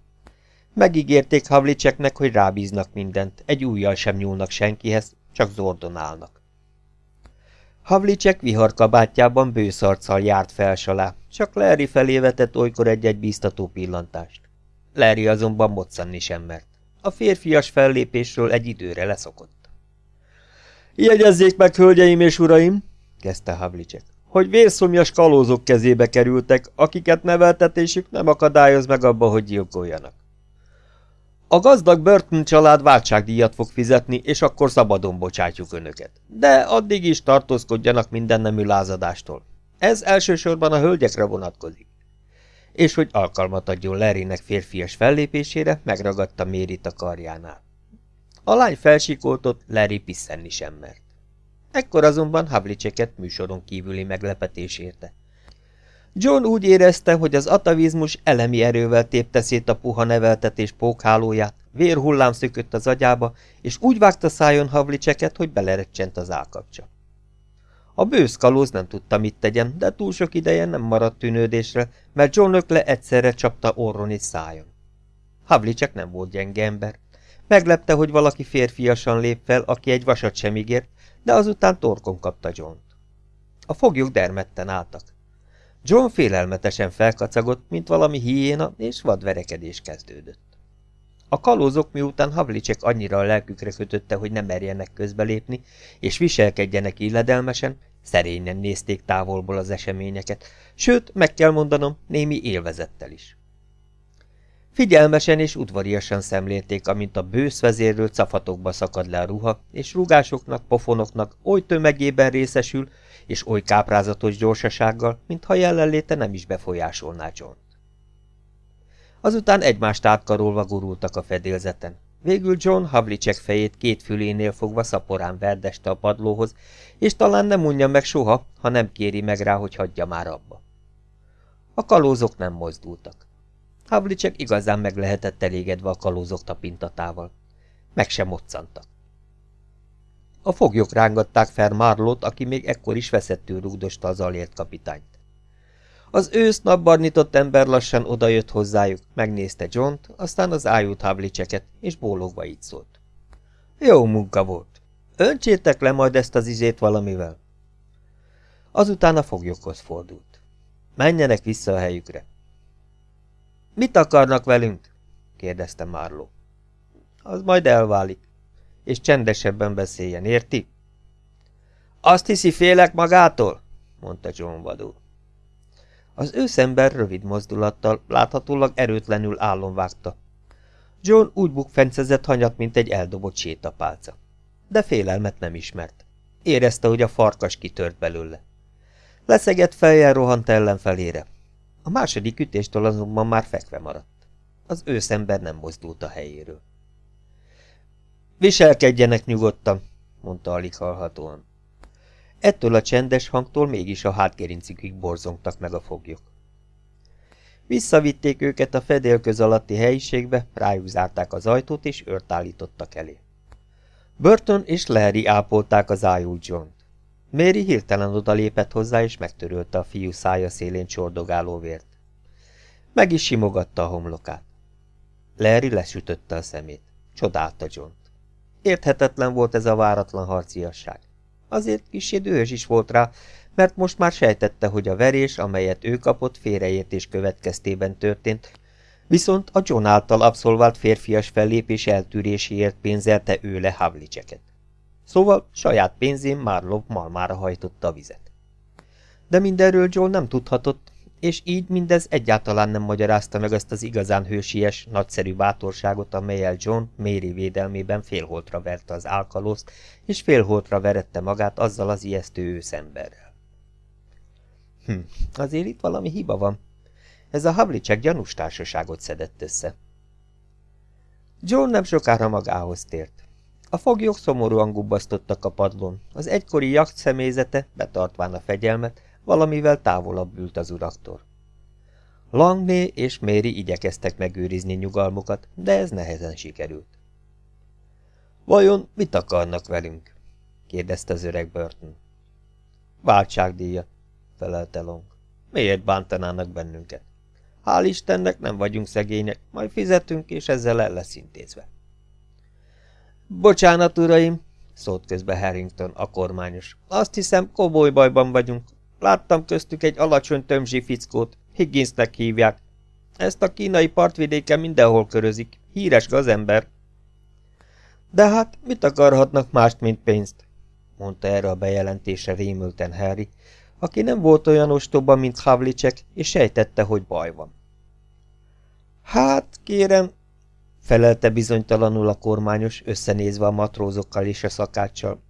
Megígérték Havlicseknek, hogy rábíznak mindent, egy újjal sem nyúlnak senkihez, csak zordonálnak. Havlicek viharkabátjában bőszarccal járt felsalá, csak Larry felé vetett olykor egy-egy bíztató pillantást. Larry azonban moccanni sem mert. A férfias fellépésről egy időre leszokott. Jegyezzék meg, hölgyeim és uraim, kezdte Havlicek, hogy vérszomjas kalózok kezébe kerültek, akiket neveltetésük nem akadályoz meg abba, hogy gyilkoljanak. A gazdag Burton család váltságdíjat fog fizetni, és akkor szabadon bocsátjuk önöket. De addig is tartózkodjanak minden nemű lázadástól. Ez elsősorban a hölgyekre vonatkozik. És hogy alkalmat adjon Larrynek férfias fellépésére, megragadta Mérit a karjánál. A lány felsikoltott, Larry pisszenni sem mert. Ekkor azonban Havliceket műsoron kívüli meglepetés érte. John úgy érezte, hogy az atavizmus elemi erővel tépte szét a puha neveltetés pókhálóját, vérhullám szökött az agyába, és úgy vágta szájon Havliceket, hogy belerecsent az állkapcsa. A bősz kalóz nem tudta, mit tegyen, de túl sok ideje nem maradt tűnődésre, mert John ökle egyszerre csapta orron és szájon. Havlicek nem volt gyenge ember. Meglepte, hogy valaki férfiasan lép fel, aki egy vasat sem ígért, de azután torkon kapta John-t. A foglyok dermedten álltak. John félelmetesen felkacagott, mint valami hiéna, és vadverekedés kezdődött. A kalózok miután Havlicek annyira a lelkükre kötötte, hogy nem merjenek közbelépni, és viselkedjenek illedelmesen, szerényen nézték távolból az eseményeket, sőt, meg kell mondanom, némi élvezettel is. Figyelmesen és udvariasan szemlélték, amint a bősz vezérről cafatokba szakad le a ruha, és rugásoknak, pofonoknak oly tömegében részesül, és oly káprázatos gyorsasággal, mintha jelenléte nem is befolyásolná john. Azután egymást átkarolva gurultak a fedélzeten. Végül John Havlicek fejét két fülénél fogva szaporán verdeste a padlóhoz, és talán nem mondja meg soha, ha nem kéri meg rá, hogy hagyja már abba. A kalózok nem mozdultak. Havlicek igazán meg lehetett elégedve a kalózok tapintatával. Meg sem moccantak. A foglyok rángatták fel Marlót, aki még ekkor is veszettül rúgdosta az alért kapitányt. Az ősz napbarnitott ember lassan odajött hozzájuk, megnézte John-t, aztán az ájút Havliceket, és bólogva így szólt. Jó munka volt. Öntsétek le majd ezt az izét valamivel. Azután a foglyokhoz fordult. Menjenek vissza a helyükre. Mit akarnak velünk? kérdezte Marlowe. Az majd elválik. És csendesebben beszéljen, érti? Azt hiszi, félek magától? mondta John vadul. Az őszember rövid mozdulattal, láthatólag erőtlenül állon vágta. John úgy bukfencezett hanyat, mint egy eldobott sétapálca. De félelmet nem ismert. Érezte, hogy a farkas kitört belőle. Leszegett fejjel rohant ellenfelére. A második ütéstől azonban már fekve maradt. Az őszember nem mozdult a helyéről. Viselkedjenek nyugodtan, mondta alig hallhatóan. Ettől a csendes hangtól mégis a hátgerincükig borzongtak meg a foglyok. Visszavitték őket a fedélköz alatti helyiségbe, rájuk zárták az ajtót, és őrt állítottak elé. Burton és Larry ápolták az ájult John-t. Mary hirtelen odalépett hozzá, és megtörölte a fiú szája szélén csordogáló vért. Meg is simogatta a homlokát. Larry lesütötte a szemét. Csodálta john -t. Érthetetlen volt ez a váratlan harciasság. Azért kicsi dühös is volt rá, mert most már sejtette, hogy a verés, amelyet ő kapott, félreértés következtében történt, Viszont a John által abszolvált férfias fellépés eltűréséért pénzelte ő le Havlicseket. Szóval saját pénzén Marlov malmára hajtotta a vizet. De mindenről John nem tudhatott, és így mindez egyáltalán nem magyarázta meg azt az igazán hősies, nagyszerű bátorságot, amelyel John Mary védelmében félholtra verte az álkalózt, és félholtra verette magát azzal az ijesztő őszemberrel. Hm, azért itt valami hiba van. Ez a Havlicek gyanús társaságot szedett össze. John nem sokára magához tért. A foglyok szomorúan gubbasztottak a padlón, az egykori jakt személyzete, betartván a fegyelmet, valamivel távolabb ült az uraktól. Langné és Méri igyekeztek megőrizni nyugalmukat, de ez nehezen sikerült. Vajon mit akarnak velünk? kérdezte az öreg Burton. Váltságdíjat, felelte Long. Miért bántanának bennünket? Hál' Istennek nem vagyunk szegények, majd fizetünk, és ezzel el lesz intézve. Bocsánat, uraim, szólt közbe Harrington, a kormányos. Azt hiszem, komoly bajban vagyunk. Láttam köztük egy alacsony tömzsi fickót, Higginsnek hívják. Ezt a kínai partvidéken mindenhol körözik. Híres gazember. De hát mit akarhatnak mást, mint pénzt? mondta erre a bejelentésre rémülten Harry, aki nem volt olyan ostoba, mint Havlicek, és sejtette, hogy baj van. Hát, kérem, felelte bizonytalanul a kormányos, összenézve a matrózokkal és a szakáccsal.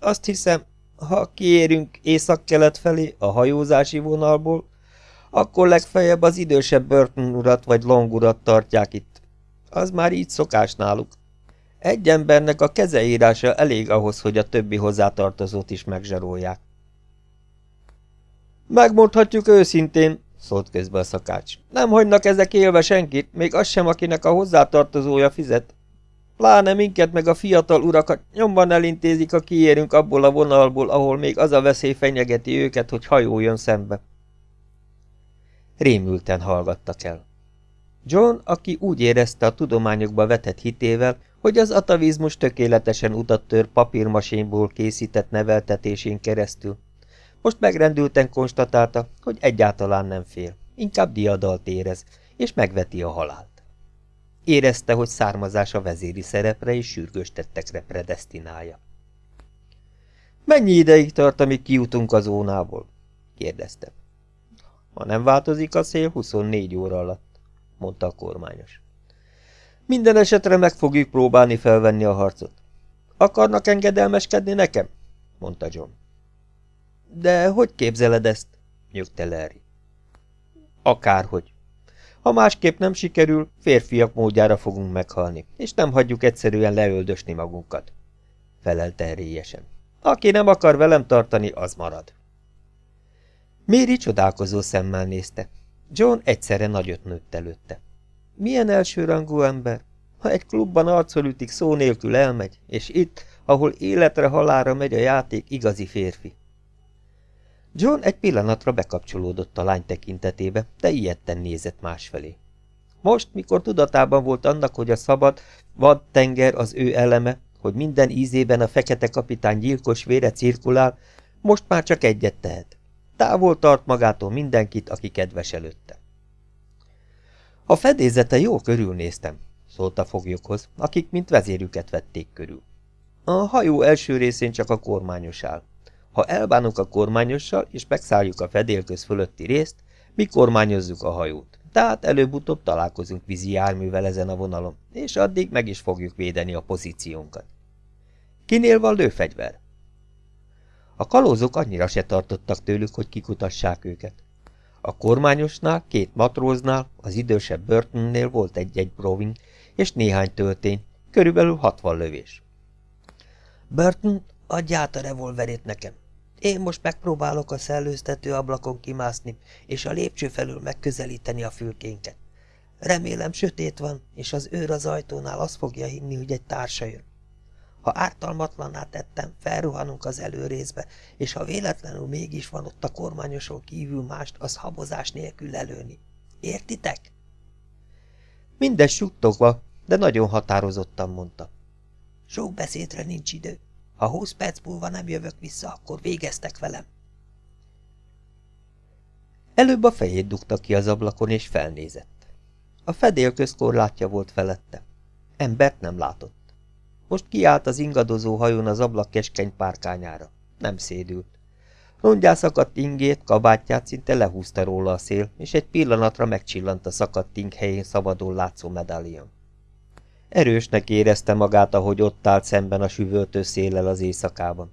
Azt hiszem, ha kiérünk észak-kelet felé a hajózási vonalból, akkor legfeljebb az idősebb Burton urat vagy Long urat tartják itt. Az már így szokás náluk. Egy embernek a kezeírása elég ahhoz, hogy a többi hozzátartozót is megzsarolják. Megmondhatjuk őszintén, szólt közbe a szakács. Nem hagynak ezek élve senkit, még az sem, akinek a hozzátartozója fizet. Pláne minket meg a fiatal urakat nyomban elintézik, a kiérünk abból a vonalból, ahol még az a veszély fenyegeti őket, hogy hajó jön szembe. Rémülten hallgattak el. John, aki úgy érezte a tudományokba vetett hitével, hogy az atavizmus tökéletesen utat tör papírmasényból készített neveltetésén keresztül, most megrendülten konstatálta, hogy egyáltalán nem fél, inkább diadalt érez, és megveti a halált. Érezte, hogy származása vezéri szerepre és sürgős tettekre predestinálja. Mennyi ideig tart, amíg kijutunk a zónából? kérdezte. Ha nem változik a szél, 24 óra alatt, mondta a kormányos. Minden esetre meg fogjuk próbálni felvenni a harcot. Akarnak engedelmeskedni nekem? mondta John. De hogy képzeled ezt? nyögte Larry. Akárhogy. Ha másképp nem sikerül, férfiak módjára fogunk meghalni, és nem hagyjuk egyszerűen leöldösni magunkat. Felelte erélyesen. Aki nem akar velem tartani, az marad. Méri csodálkozó szemmel nézte. John egyszerre nagyot nőtt előtte. Milyen elsőrangú ember? Ha egy klubban arcol ütik, szó nélkül elmegy, és itt, ahol életre halára megy a játék, igazi férfi. John egy pillanatra bekapcsolódott a lány tekintetébe, de ilyetten nézett másfelé. Most, mikor tudatában volt annak, hogy a szabad, vad tenger az ő eleme, hogy minden ízében a fekete kapitány gyilkos vére cirkulál, most már csak egyet tehet. Távol tart magától mindenkit, aki kedves előtte. A fedézete jó körülnéztem, szólt a foglyokhoz, akik mint vezérüket vették körül. A hajó első részén csak a kormányos áll. Ha elbánunk a kormányossal, és megszálljuk a fedélköz fölötti részt, mi kormányozzuk a hajót. Tehát előbb-utóbb találkozunk vízi járművel ezen a vonalon, és addig meg is fogjuk védeni a pozíciónkat. Kinél van lőfegyver? A kalózok annyira se tartottak tőlük, hogy kikutassák őket. A kormányosnál, két matróznál, az idősebb Burtonnél volt egy-egy broving és néhány töltény, körülbelül hatvan lövés. Burton, adj át a revolverét nekem. Én most megpróbálok a szellőztető ablakon kimászni, és a lépcső felül megközelíteni a fülkénket. Remélem sötét van, és az őr az ajtónál azt fogja hinni, hogy egy társa jön. Ha ártalmatlaná tettem, felruhanunk az előrészbe, és ha véletlenül mégis van ott a kormányoson kívül mást, az habozás nélkül lelőni. Értitek? Mindez suttogva, de nagyon határozottan mondta. Sok beszédre nincs idő. Ha húsz perc múlva nem jövök vissza, akkor végeztek velem. Előbb a fejét dugta ki az ablakon, és felnézett. A fedélköz korlátja volt felette. Embert nem látott. Most kiállt az ingadozó hajón az ablak keskeny párkányára. Nem szédült. Rongyá szakadt ingét, kabátját szinte lehúzta róla a szél, és egy pillanatra megcsillant a szakadt ing helyén szabadon látszó medálion. Erősnek érezte magát, ahogy ott állt szemben a süvöltő széllel az éjszakában.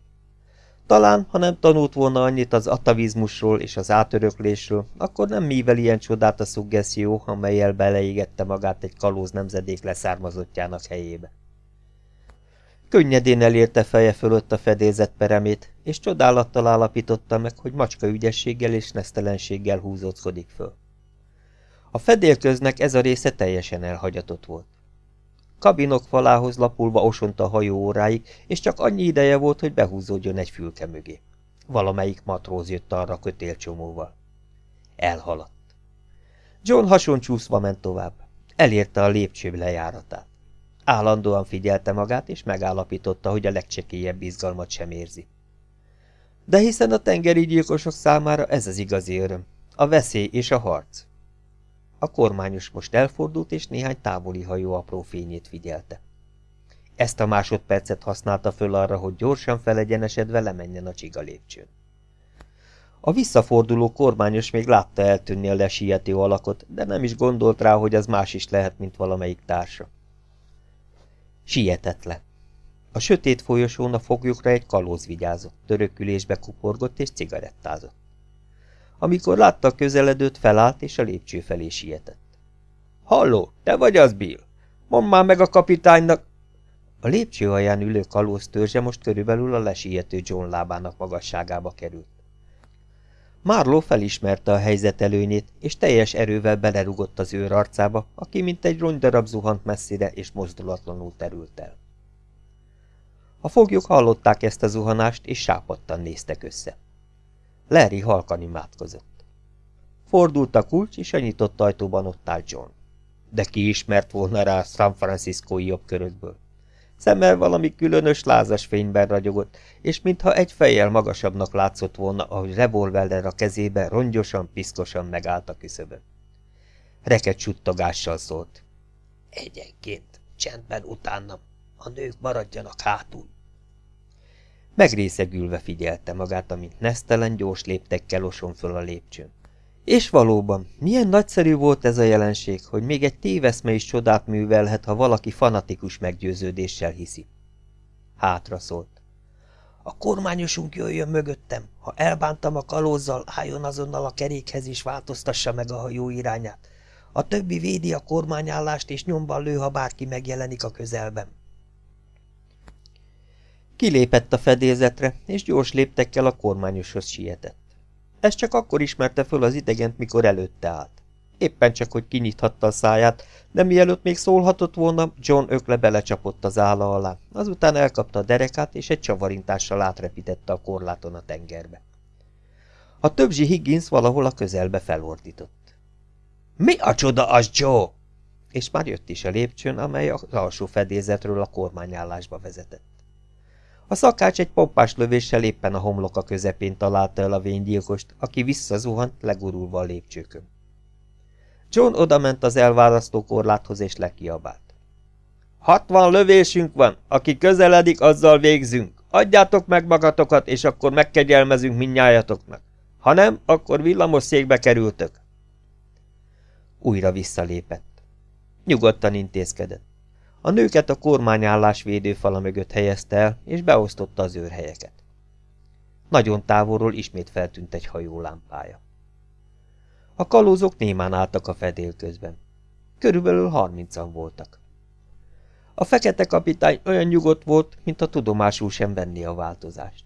Talán, ha nem tanult volna annyit az atavizmusról és az átöröklésről, akkor nem mivel ilyen csodát a szuggeszió, amelyel beleégette magát egy kalóz nemzedék leszármazottjának helyébe. Könnyedén elérte feje fölött a fedélzet peremét, és csodálattal állapította meg, hogy macska ügyességgel és nesztelenséggel húzóckodik föl. A fedélköznek ez a része teljesen elhagyatott volt. Kabinok falához lapulva osont a hajó óráig, és csak annyi ideje volt, hogy behúzódjon egy fülke mögé. Valamelyik matróz jött arra kötélcsomóval. Elhaladt. John hasoncsúszva ment tovább. Elérte a lépcső lejáratát. Állandóan figyelte magát, és megállapította, hogy a legcsekélyebb izgalmat sem érzi. De hiszen a tengeri gyilkosok számára ez az igazi öröm, a veszély és a harc. A kormányos most elfordult, és néhány távoli hajó apró fényét figyelte. Ezt a másodpercet használta föl arra, hogy gyorsan felegyenesedve lemenjen a csiga lépcsőn. A visszaforduló kormányos még látta eltűnni a lesiető alakot, de nem is gondolt rá, hogy az más is lehet, mint valamelyik társa. Sietett le. A sötét folyosón a foglyokra egy kalóz vigyázott, törökülésbe kuporgott és cigarettázott. Amikor látta közeledőt, felállt és a lépcső felé sietett. Halló, te vagy az, Bill? Mondd már meg a kapitánynak! A lépcső alján ülő kalóz törzse most körülbelül a lesiető John lábának magasságába került. Marlowe felismerte a helyzet előnyét, és teljes erővel belerugott az őr arcába, aki mint egy rongydarab zuhant messzire és mozdulatlanul terült el. A foglyok hallották ezt a zuhanást, és sápadtan néztek össze. Larry halkan imádkozott. Fordult a kulcs, és a nyitott ajtóban ott állt John. De ki ismert volna rá San Franciscói jobbkörökből? Szemmel valami különös lázas fényben ragyogott, és mintha egy fejjel magasabbnak látszott volna, ahogy revolverrel a kezébe rongyosan, piszkosan megállt a küszöbön. Reket csuttagással szólt. Egyenként, csendben utánam, a nők maradjanak hátul. Megrészegülve figyelte magát, amint nesztelen gyors léptekkel oson föl a lépcsőn. És valóban, milyen nagyszerű volt ez a jelenség, hogy még egy téveszme is csodát művelhet, ha valaki fanatikus meggyőződéssel hiszi. Hátra szólt. A kormányosunk jöjjön mögöttem, ha elbántam a kalózzal, álljon azonnal a kerékhez és változtassa meg a hajó irányát. A többi védi a kormányállást és nyomban lő, ha bárki megjelenik a közelben. Kilépett a fedélzetre, és gyors léptekkel a kormányoshoz sietett. Ez csak akkor ismerte föl az idegent, mikor előtte állt. Éppen csak, hogy kinyithatta a száját, de mielőtt még szólhatott volna, John ökle belecsapott az álla alá, azután elkapta a derekát, és egy csavarintással átrepítette a korláton a tengerbe. A többzsi Higgins valahol a közelbe felordított. – Mi a csoda az, Joe? És már jött is a lépcsőn, amely az alsó fedélzetről a kormányállásba vezetett. A szakács egy pompás lövéssel éppen a homloka közepén találta el a vénygyilkost, aki visszazuhant, legurulva a lépcsőkön. John odament az elválasztó korláthoz és lekiabált. Hatvan lövésünk van, aki közeledik, azzal végzünk. Adjátok meg magatokat, és akkor megkegyelmezünk minnyájatoknak. Ha nem, akkor villamos székbe kerültök. Újra visszalépett. Nyugodtan intézkedett. A nőket a kormányállás védőfala mögött helyezte el, és beosztotta az őrhelyeket. Nagyon távolról ismét feltűnt egy hajó lámpája. A kalózok némán álltak a fedél közben. Körülbelül harmincan voltak. A fekete kapitány olyan nyugodt volt, mint a tudomásul sem venni a változást.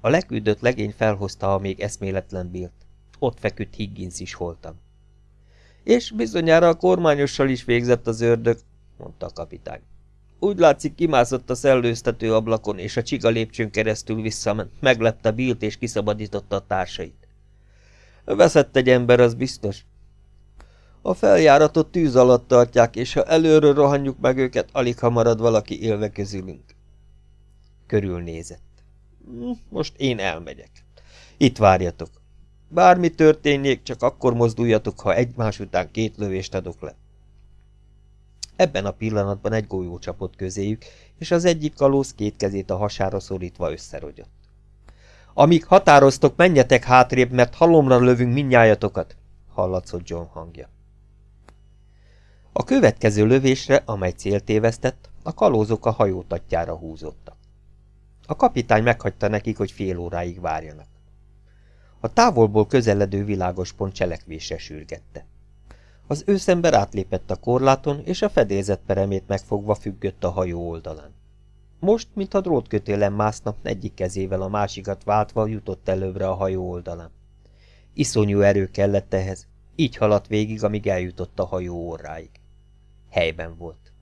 A leküldött legény felhozta a még eszméletlen Bilt. Ott feküdt Higgins is holtam. És bizonyára a kormányossal is végzett az ördög, mondta a kapitány. Úgy látszik, kimászott a szellőztető ablakon, és a csiga lépcsőn keresztül visszament, meglepte Bilt és kiszabadította a társait. Veszett egy ember, az biztos. A feljáratot tűz alatt tartják, és ha előről rohanjuk meg őket, alig ha marad valaki élve közülünk. Körülnézett. Hm, most én elmegyek. Itt várjatok. Bármi történjék, csak akkor mozduljatok, ha egymás után két lövést adok le. Ebben a pillanatban egy golyó csapott közéjük, és az egyik kalóz két kezét a hasára szorítva összerogyott. Amíg határoztok, menjetek hátrébb, mert halomra lövünk mindnyájatokat, hallatszott John hangja. A következő lövésre, amely célt tévesztett, a kalózok a hajótatjára húzottak. A kapitány meghagyta nekik, hogy fél óráig várjanak. A távolból közeledő világos pont cselekvésre sürgette. Az őszember átlépett a korláton, és a fedélzet peremét megfogva függött a hajó oldalán. Most, mintha drótkötélen mászna, egyik kezével a másikat váltva jutott előbbre a hajó oldalán. Iszonyú erő kellett ehhez, így haladt végig, amíg eljutott a hajó orráig. Helyben volt.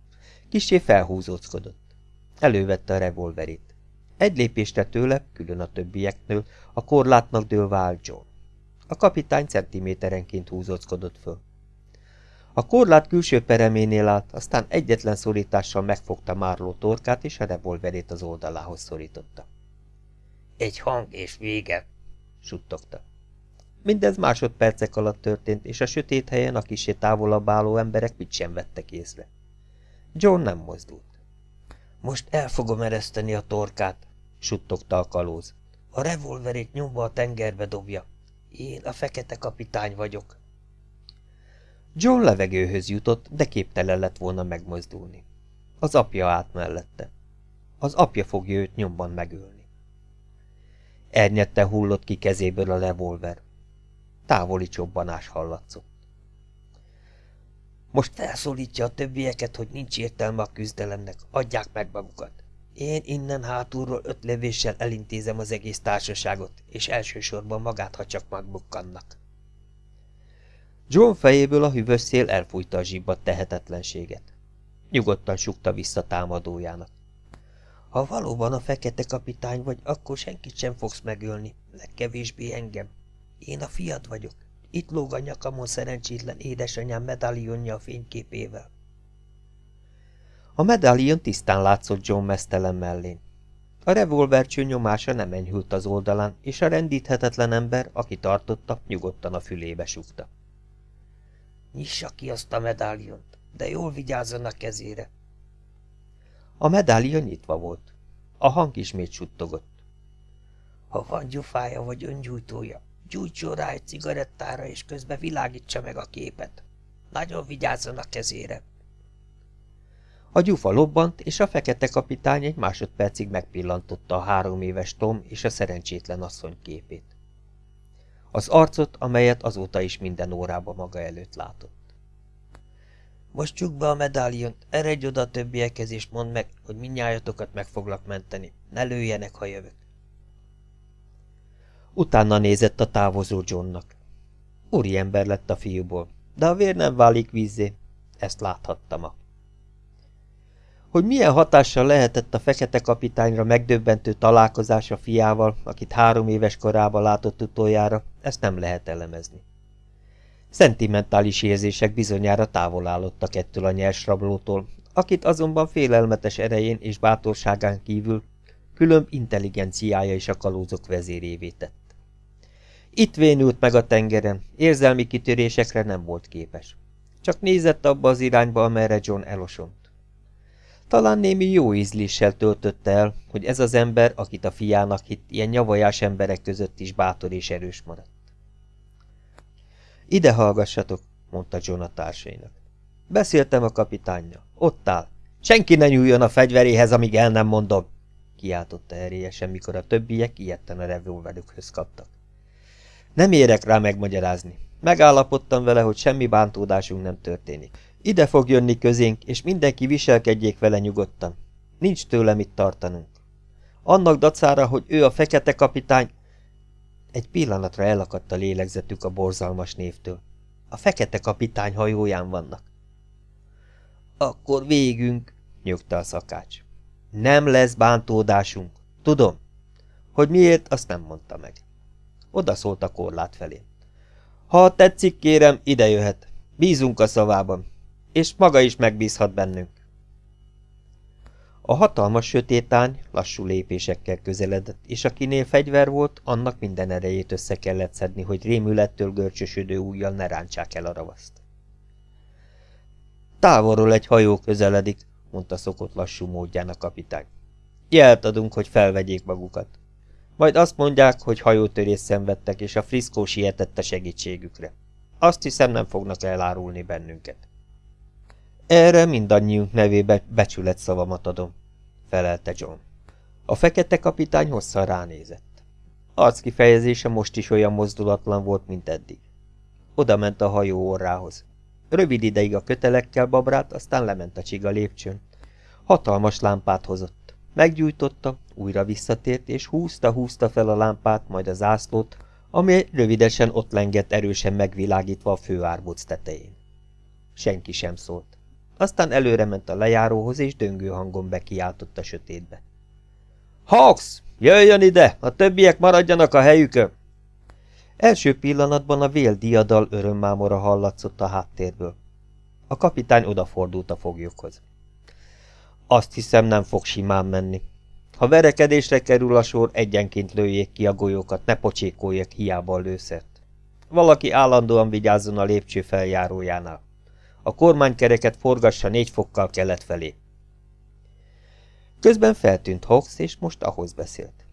Kisé felhúzóckodott. Elővette a revolverét. Egy lépésre tőle, külön a többieknől, a korlátnak dőlve állt John. A kapitány centiméterenként húzóckodott föl. A korlát külső pereménél állt, aztán egyetlen szorítással megfogta Márló torkát, és a revolverét az oldalához szorította. Egy hang és vége, suttogta. Mindez másodpercek alatt történt, és a sötét helyen a kisé távolabb álló emberek mit sem vettek észre. John nem mozdult. Most el fogom ereszteni a torkát, suttogta a kalóz. A revolverét nyomva a tengerbe dobja. Én a fekete kapitány vagyok. John levegőhöz jutott, de képtelen lett volna megmozdulni. Az apja állt mellette. Az apja fogja őt nyomban megölni. Ernyette hullott ki kezéből a revolver. Távoli csobbanás hallatszott. Most felszólítja a többieket, hogy nincs értelme a küzdelemnek, adják meg magukat. Én innen hátulról öt lövéssel elintézem az egész társaságot, és elsősorban magát, ha csak megbukkannak. John fejéből a hűvös szél elfújta a zsibbat tehetetlenséget. Nyugodtan sukta vissza támadójának. Ha valóban a fekete kapitány vagy, akkor senkit sem fogsz megölni, legkevésbé engem. Én a fiad vagyok. Itt lóg a nyakamon szerencsétlen édesanyám medálionja a fényképével. A medálion tisztán látszott John mesztelen mellén. A revolvercső nyomása nem enyhült az oldalán, és a rendíthetetlen ember, aki tartotta, nyugodtan a fülébe sugta. Nyissa ki azt a medáliont, de jól vigyázzon a kezére. A medálion nyitva volt. A hang ismét suttogott. Ha van gyufája vagy öngyújtója, gyújtson rá egy cigarettára, és közben világítsa meg a képet. Nagyon vigyázzon a kezére. A gyufa lobbant, és a fekete kapitány egy másodpercig megpillantotta a három éves Tom és a szerencsétlen asszony képét. Az arcot, amelyet azóta is minden órában maga előtt látott. Most csuk be a medáliont, eredj oda a többiekhez, és mondd meg, hogy minnyájatokat meg foglak menteni. Ne lőjenek, ha jövök. Utána nézett a távozó Johnnak. Úri ember lett a fiúból, de a vér nem válik vízzé, ezt láthatta ma. Hogy milyen hatással lehetett a fekete kapitányra megdöbbentő találkozás a fiával, akit három éves korában látott utoljára, ezt nem lehet elemezni. Szentimentális érzések bizonyára távol állottak ettől a nyers rablótól, akit azonban félelmetes erején és bátorságán kívül különb intelligenciája is a kalózok vezérévé tett. Itt vénült meg a tengeren, érzelmi kitörésekre nem volt képes. Csak nézett abba az irányba, amerre John elosont. Talán némi jó ízléssel töltötte el, hogy ez az ember, akit a fiának hitt, ilyen nyavajás emberek között is bátor és erős maradt. Ide hallgassatok, mondta John a társainak. Beszéltem a kapitánja. Ott áll. Senki ne nyúljon a fegyveréhez, amíg el nem mondom, kiáltotta erélyesen, mikor a többiek ilyetten a revolverükhöz kaptak. Nem érek rá megmagyarázni. Megállapodtam vele, hogy semmi bántódásunk nem történik. Ide fog jönni közénk, és mindenki viselkedjék vele nyugodtan. Nincs tőle mit tartanunk. Annak dacára, hogy ő a fekete kapitány... Egy pillanatra elakadt a lélegzetük a borzalmas névtől. A fekete kapitány hajóján vannak. Akkor végünk, nyögte a szakács. Nem lesz bántódásunk. Tudom. Hogy miért, azt nem mondta meg. Oda szólt a korlát felé. Ha tetszik, kérem, ide jöhet. Bízunk a szavában és maga is megbízhat bennünk. A hatalmas sötétány lassú lépésekkel közeledett, és akinél fegyver volt, annak minden erejét össze kellett szedni, hogy rémülettől görcsösödő ujjal ne rántsák el a ravaszt. Távolról egy hajó közeledik, mondta szokott lassú módján a kapitány. Jelt adunk, hogy felvegyék magukat. Majd azt mondják, hogy hajótörés szenvedtek, és a friszkó sietett a segítségükre. Azt hiszem, nem fognak elárulni bennünket. Erre mindannyiunk nevébe becsület szavamat adom, felelte John. A fekete kapitány hosszan ránézett. Arc kifejezése most is olyan mozdulatlan volt, mint eddig. Oda ment a hajó orrához. Rövid ideig a kötelekkel babrált, aztán lement a csiga lépcsőn. Hatalmas lámpát hozott. Meggyújtotta, újra visszatért, és húzta-húzta fel a lámpát, majd a zászlót, ami rövidesen ott lengett erősen megvilágítva a főárbóc tetején. Senki sem szólt. Aztán előre ment a lejáróhoz, és döngő hangon bekiáltott a sötétbe. Hawks, jöjjön ide, a többiek maradjanak a helyükön! Első pillanatban a vél diadal örömmámora hallatszott a háttérből. A kapitány odafordult a foglyokhoz. Azt hiszem, nem fog simán menni. Ha verekedésre kerül a sor, egyenként lőjék ki a golyókat, ne pocsékoljak hiába a lőszert. Valaki állandóan vigyázzon a lépcső feljárójánál. A kormánykereket forgassa négy fokkal kelet felé. Közben feltűnt Hawks, és most ahhoz beszélt.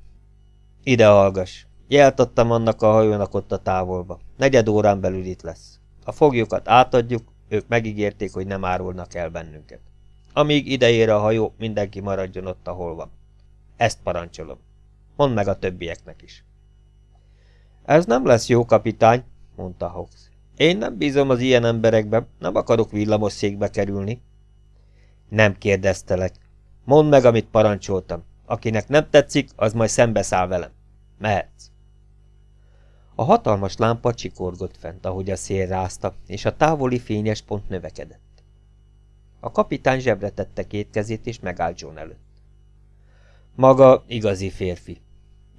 Ide hallgass! Jelt annak a hajónak ott a távolba. Negyed órán belül itt lesz. A foglyokat átadjuk, ők megígérték, hogy nem árulnak el bennünket. Amíg ideér a hajó, mindenki maradjon ott, ahol van. Ezt parancsolom. Mondd meg a többieknek is. Ez nem lesz jó, kapitány, mondta Hawks. Én nem bízom az ilyen emberekbe, nem akarok villamos székbe kerülni. Nem kérdeztelek. Mondd meg, amit parancsoltam. Akinek nem tetszik, az majd szembeszáll velem. Mehetsz. A hatalmas lámpa csikorgott fent, ahogy a szél rázta, és a távoli fényes pont növekedett. A kapitány zsebre tette két kezét, és megállt John előtt. Maga igazi férfi.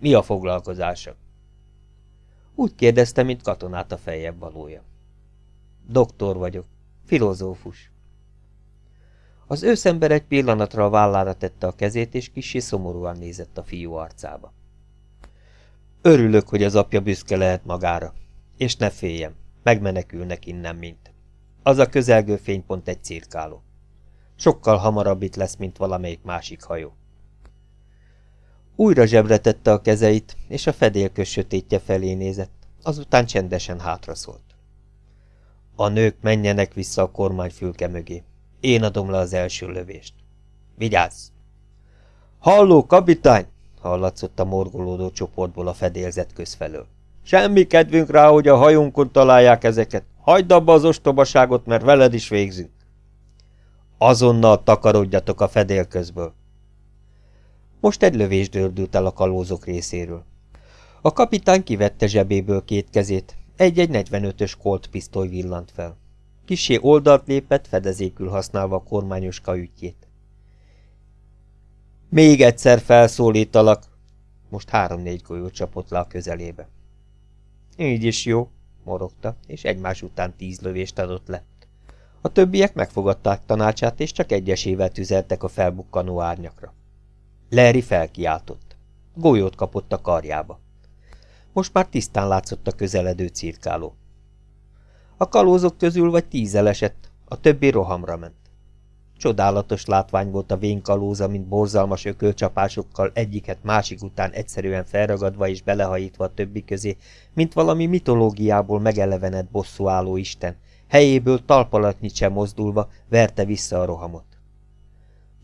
Mi a foglalkozása? Úgy kérdezte, mint katonát a fejebb valója. Doktor vagyok. Filozófus. Az őszember egy pillanatra a vállára tette a kezét, és kicsi szomorúan nézett a fiú arcába. Örülök, hogy az apja büszke lehet magára. És ne féljem, megmenekülnek innen mint. Az a közelgő fénypont egy cirkáló. Sokkal hamarabb itt lesz, mint valamelyik másik hajó. Újra zsebre tette a kezeit, és a fedélkös sötétje felé nézett, azután csendesen hátraszólt. A nők menjenek vissza a kormányfülke mögé. Én adom le az első lövést. Vigyázz! Halló, kapitány! hallatszott a morgolódó csoportból a fedélzet közfelől. Semmi kedvünk rá, hogy a hajunkon találják ezeket. Hagyd abba az ostobaságot, mert veled is végzünk. Azonnal takarodjatok a fedél közből. Most egy lövés dördült el a kalózok részéről. A kapitány kivette zsebéből két kezét, egy-egy 45-ös kolt pisztoly villant fel. Kisé oldalt lépett, fedezékül használva a kormányos kajütjét. Még egyszer felszólítalak. Most három-négy golyó csapott le a közelébe. Így is jó, morogta, és egymás után tíz lövést adott le. A többiek megfogadták tanácsát, és csak egyesével tüzeltek a felbukkanó árnyakra. Larry felkiáltott. Golyót kapott a karjába. Most már tisztán látszott a közeledő cirkáló. A kalózok közül vagy tízzel esett, a többi rohamra ment. Csodálatos látvány volt a vénkalóza, mint borzalmas ökölcsapásokkal egyiket másik után egyszerűen felragadva és belehajítva a többi közé, mint valami mitológiából megelevenett bosszúálló isten, helyéből talpalatnyit sem mozdulva verte vissza a rohamot.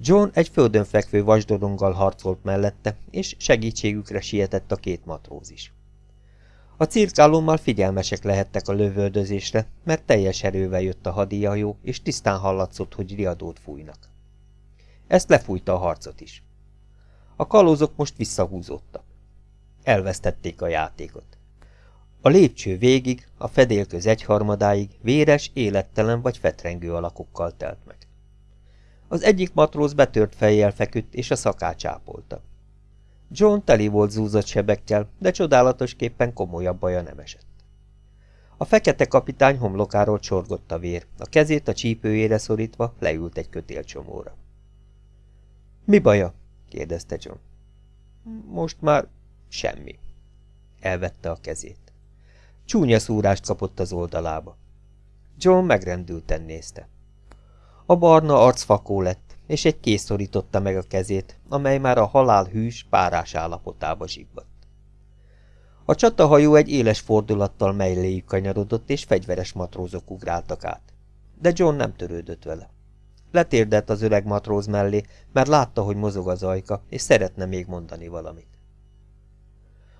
John egy földön fekvő vasdoronggal harcolt mellette, és segítségükre sietett a két matróz is. A cirkálommal figyelmesek lehettek a lövöldözésre, mert teljes erővel jött a hadijajó, és tisztán hallatszott, hogy riadót fújnak. Ezt lefújta a harcot is. A kalózok most visszahúzódtak. Elvesztették a játékot. A lépcső végig, a fedélköz egyharmadáig véres, élettelen vagy fetrengő alakokkal telt meg. Az egyik matróz betört fejjel feküdt, és a szakács ápolta. John teli volt zúzott sebekkel, de csodálatosképpen komolyabb baja nem esett. A fekete kapitány homlokáról csorgott a vér, a kezét a csípőjére szorítva leült egy kötélcsomóra. – Mi baja? – kérdezte John. – Most már semmi. Elvette a kezét. Csúnya szúrást kapott az oldalába. John megrendülten nézte. A barna arc fakó lett, és egy kész szorította meg a kezét, amely már a halál hűs, párás állapotába zsibbadt. A csatahajó egy éles fordulattal melléjük kanyarodott, és fegyveres matrózok ugráltak át. De John nem törődött vele. Letérdett az öreg matróz mellé, mert látta, hogy mozog az ajka, és szeretne még mondani valamit.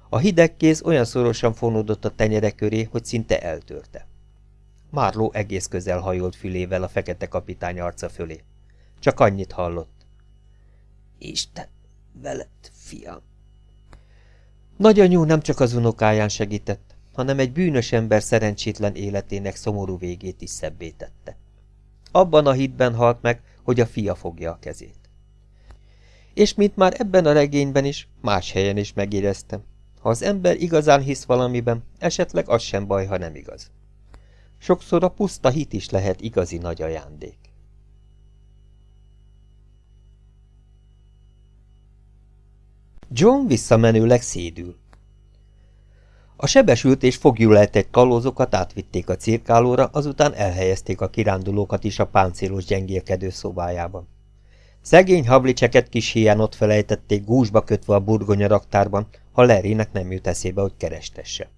A hideg kéz olyan szorosan fonódott a tenyere köré, hogy szinte eltörte. Márló egész közel hajolt fülével a fekete kapitány arca fölé. Csak annyit hallott. Isten, veled, fiam! Nagyanyú nem csak az unokáján segített, hanem egy bűnös ember szerencsétlen életének szomorú végét is szebbé tette. Abban a hitben halt meg, hogy a fia fogja a kezét. És mint már ebben a regényben is, más helyen is megéreztem, ha az ember igazán hisz valamiben, esetleg az sem baj, ha nem igaz. Sokszor a puszta hit is lehet igazi nagy ajándék. John visszamenőleg szédül. A sebesült és egy kalózokat átvitték a cirkálóra, azután elhelyezték a kirándulókat is a páncélos gyengélkedő szobájában. Szegény hablicseket kis hián ott felejtették gúzsba kötve a burgonya raktárban, ha Larrynek nem jut eszébe, hogy kerestesse.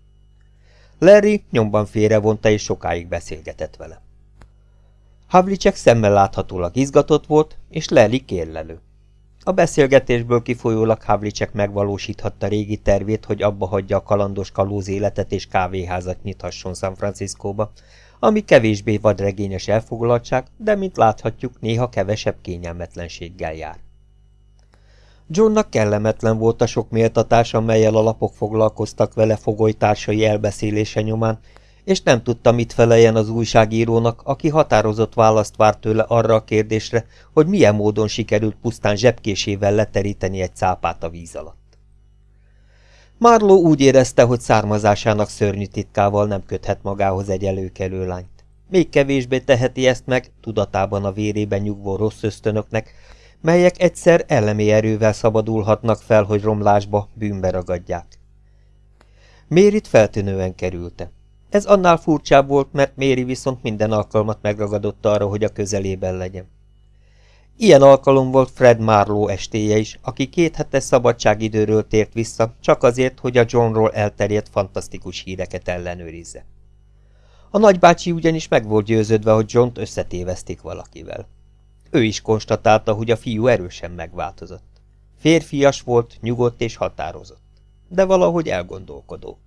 Larry nyomban félrevonta és sokáig beszélgetett vele. Havlicek szemmel láthatólag izgatott volt, és Larry kérlelő. A beszélgetésből kifolyólag Havlicek megvalósíthatta régi tervét, hogy abba hagyja a kalandos kalóz életet és kávéházat nyithasson San Franciscóba, ami kevésbé vadregényes elfoglaltság, de mint láthatjuk, néha kevesebb kényelmetlenséggel jár. Johnnak kellemetlen volt a sok méltatás, amelyel a lapok foglalkoztak vele fogolytársai elbeszélése nyomán, és nem tudta, mit feleljen az újságírónak, aki határozott választ várt tőle arra a kérdésre, hogy milyen módon sikerült pusztán zsebkésével leteríteni egy cápát a víz alatt. Marló úgy érezte, hogy származásának szörnyű titkával nem köthet magához egy előkelő lányt. Még kevésbé teheti ezt meg, tudatában a vérében nyugvó rossz ösztönöknek, melyek egyszer elemi erővel szabadulhatnak fel, hogy romlásba, bűnbe ragadják. Mérit feltűnően kerülte. Ez annál furcsább volt, mert Méri viszont minden alkalmat megragadott arra, hogy a közelében legyen. Ilyen alkalom volt Fred Marlowe estéje is, aki két hetes szabadságidőről tért vissza, csak azért, hogy a Johnról elterjedt fantasztikus híreket ellenőrizze. A nagybácsi ugyanis meg volt győződve, hogy John-t összetévesztik valakivel. Ő is konstatálta, hogy a fiú erősen megváltozott. Férfias volt, nyugodt és határozott, de valahogy elgondolkodó.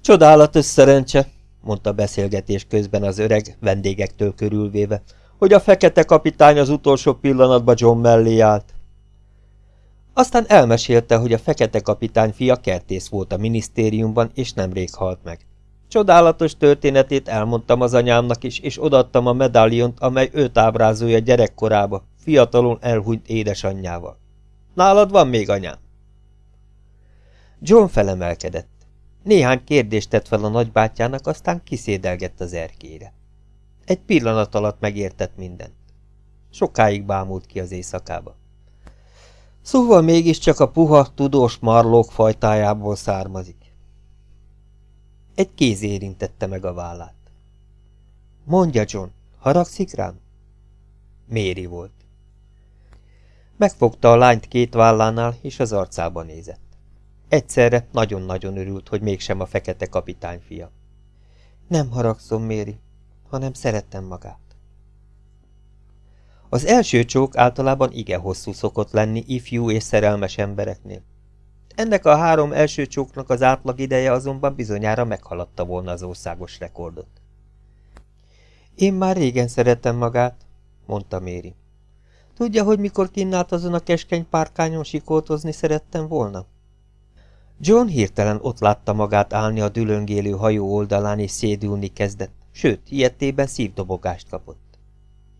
Csodálatos szerencse, mondta beszélgetés közben az öreg, vendégektől körülvéve, hogy a fekete kapitány az utolsó pillanatban John mellé állt. Aztán elmesélte, hogy a fekete kapitány fia kertész volt a minisztériumban, és nemrég halt meg. Csodálatos történetét elmondtam az anyámnak is, és odaadtam a medáliont, amely őt ábrázolja gyerekkorába, fiatalon elhunyt édesanyjával. Nálad van még anyám? John felemelkedett. Néhány kérdést tett fel a nagybátyjának, aztán kiszédelgett az erkére. Egy pillanat alatt megértett mindent. Sokáig bámult ki az éjszakába. Szóval mégiscsak a puha, tudós marlók fajtájából származik. Egy kéz érintette meg a vállát. Mondja, John, haragszik rám? Méri volt. Megfogta a lányt két vállánál, és az arcába nézett. Egyszerre nagyon-nagyon örült, hogy mégsem a fekete kapitány fia. Nem haragszom, Méri, hanem szerettem magát. Az első csók általában igen hosszú szokott lenni ifjú és szerelmes embereknél. Ennek a három első csóknak az átlag ideje azonban bizonyára meghaladta volna az országos rekordot. Én már régen szeretem magát, mondta Méri. Tudja, hogy mikor kinnált azon a keskeny párkányon sikoltozni szerettem volna? John hirtelen ott látta magát állni a dülöngélő hajó oldalán és szédülni kezdett, sőt, ilyettében szívdobogást kapott.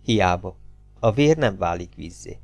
Hiába. A vér nem válik vízzé.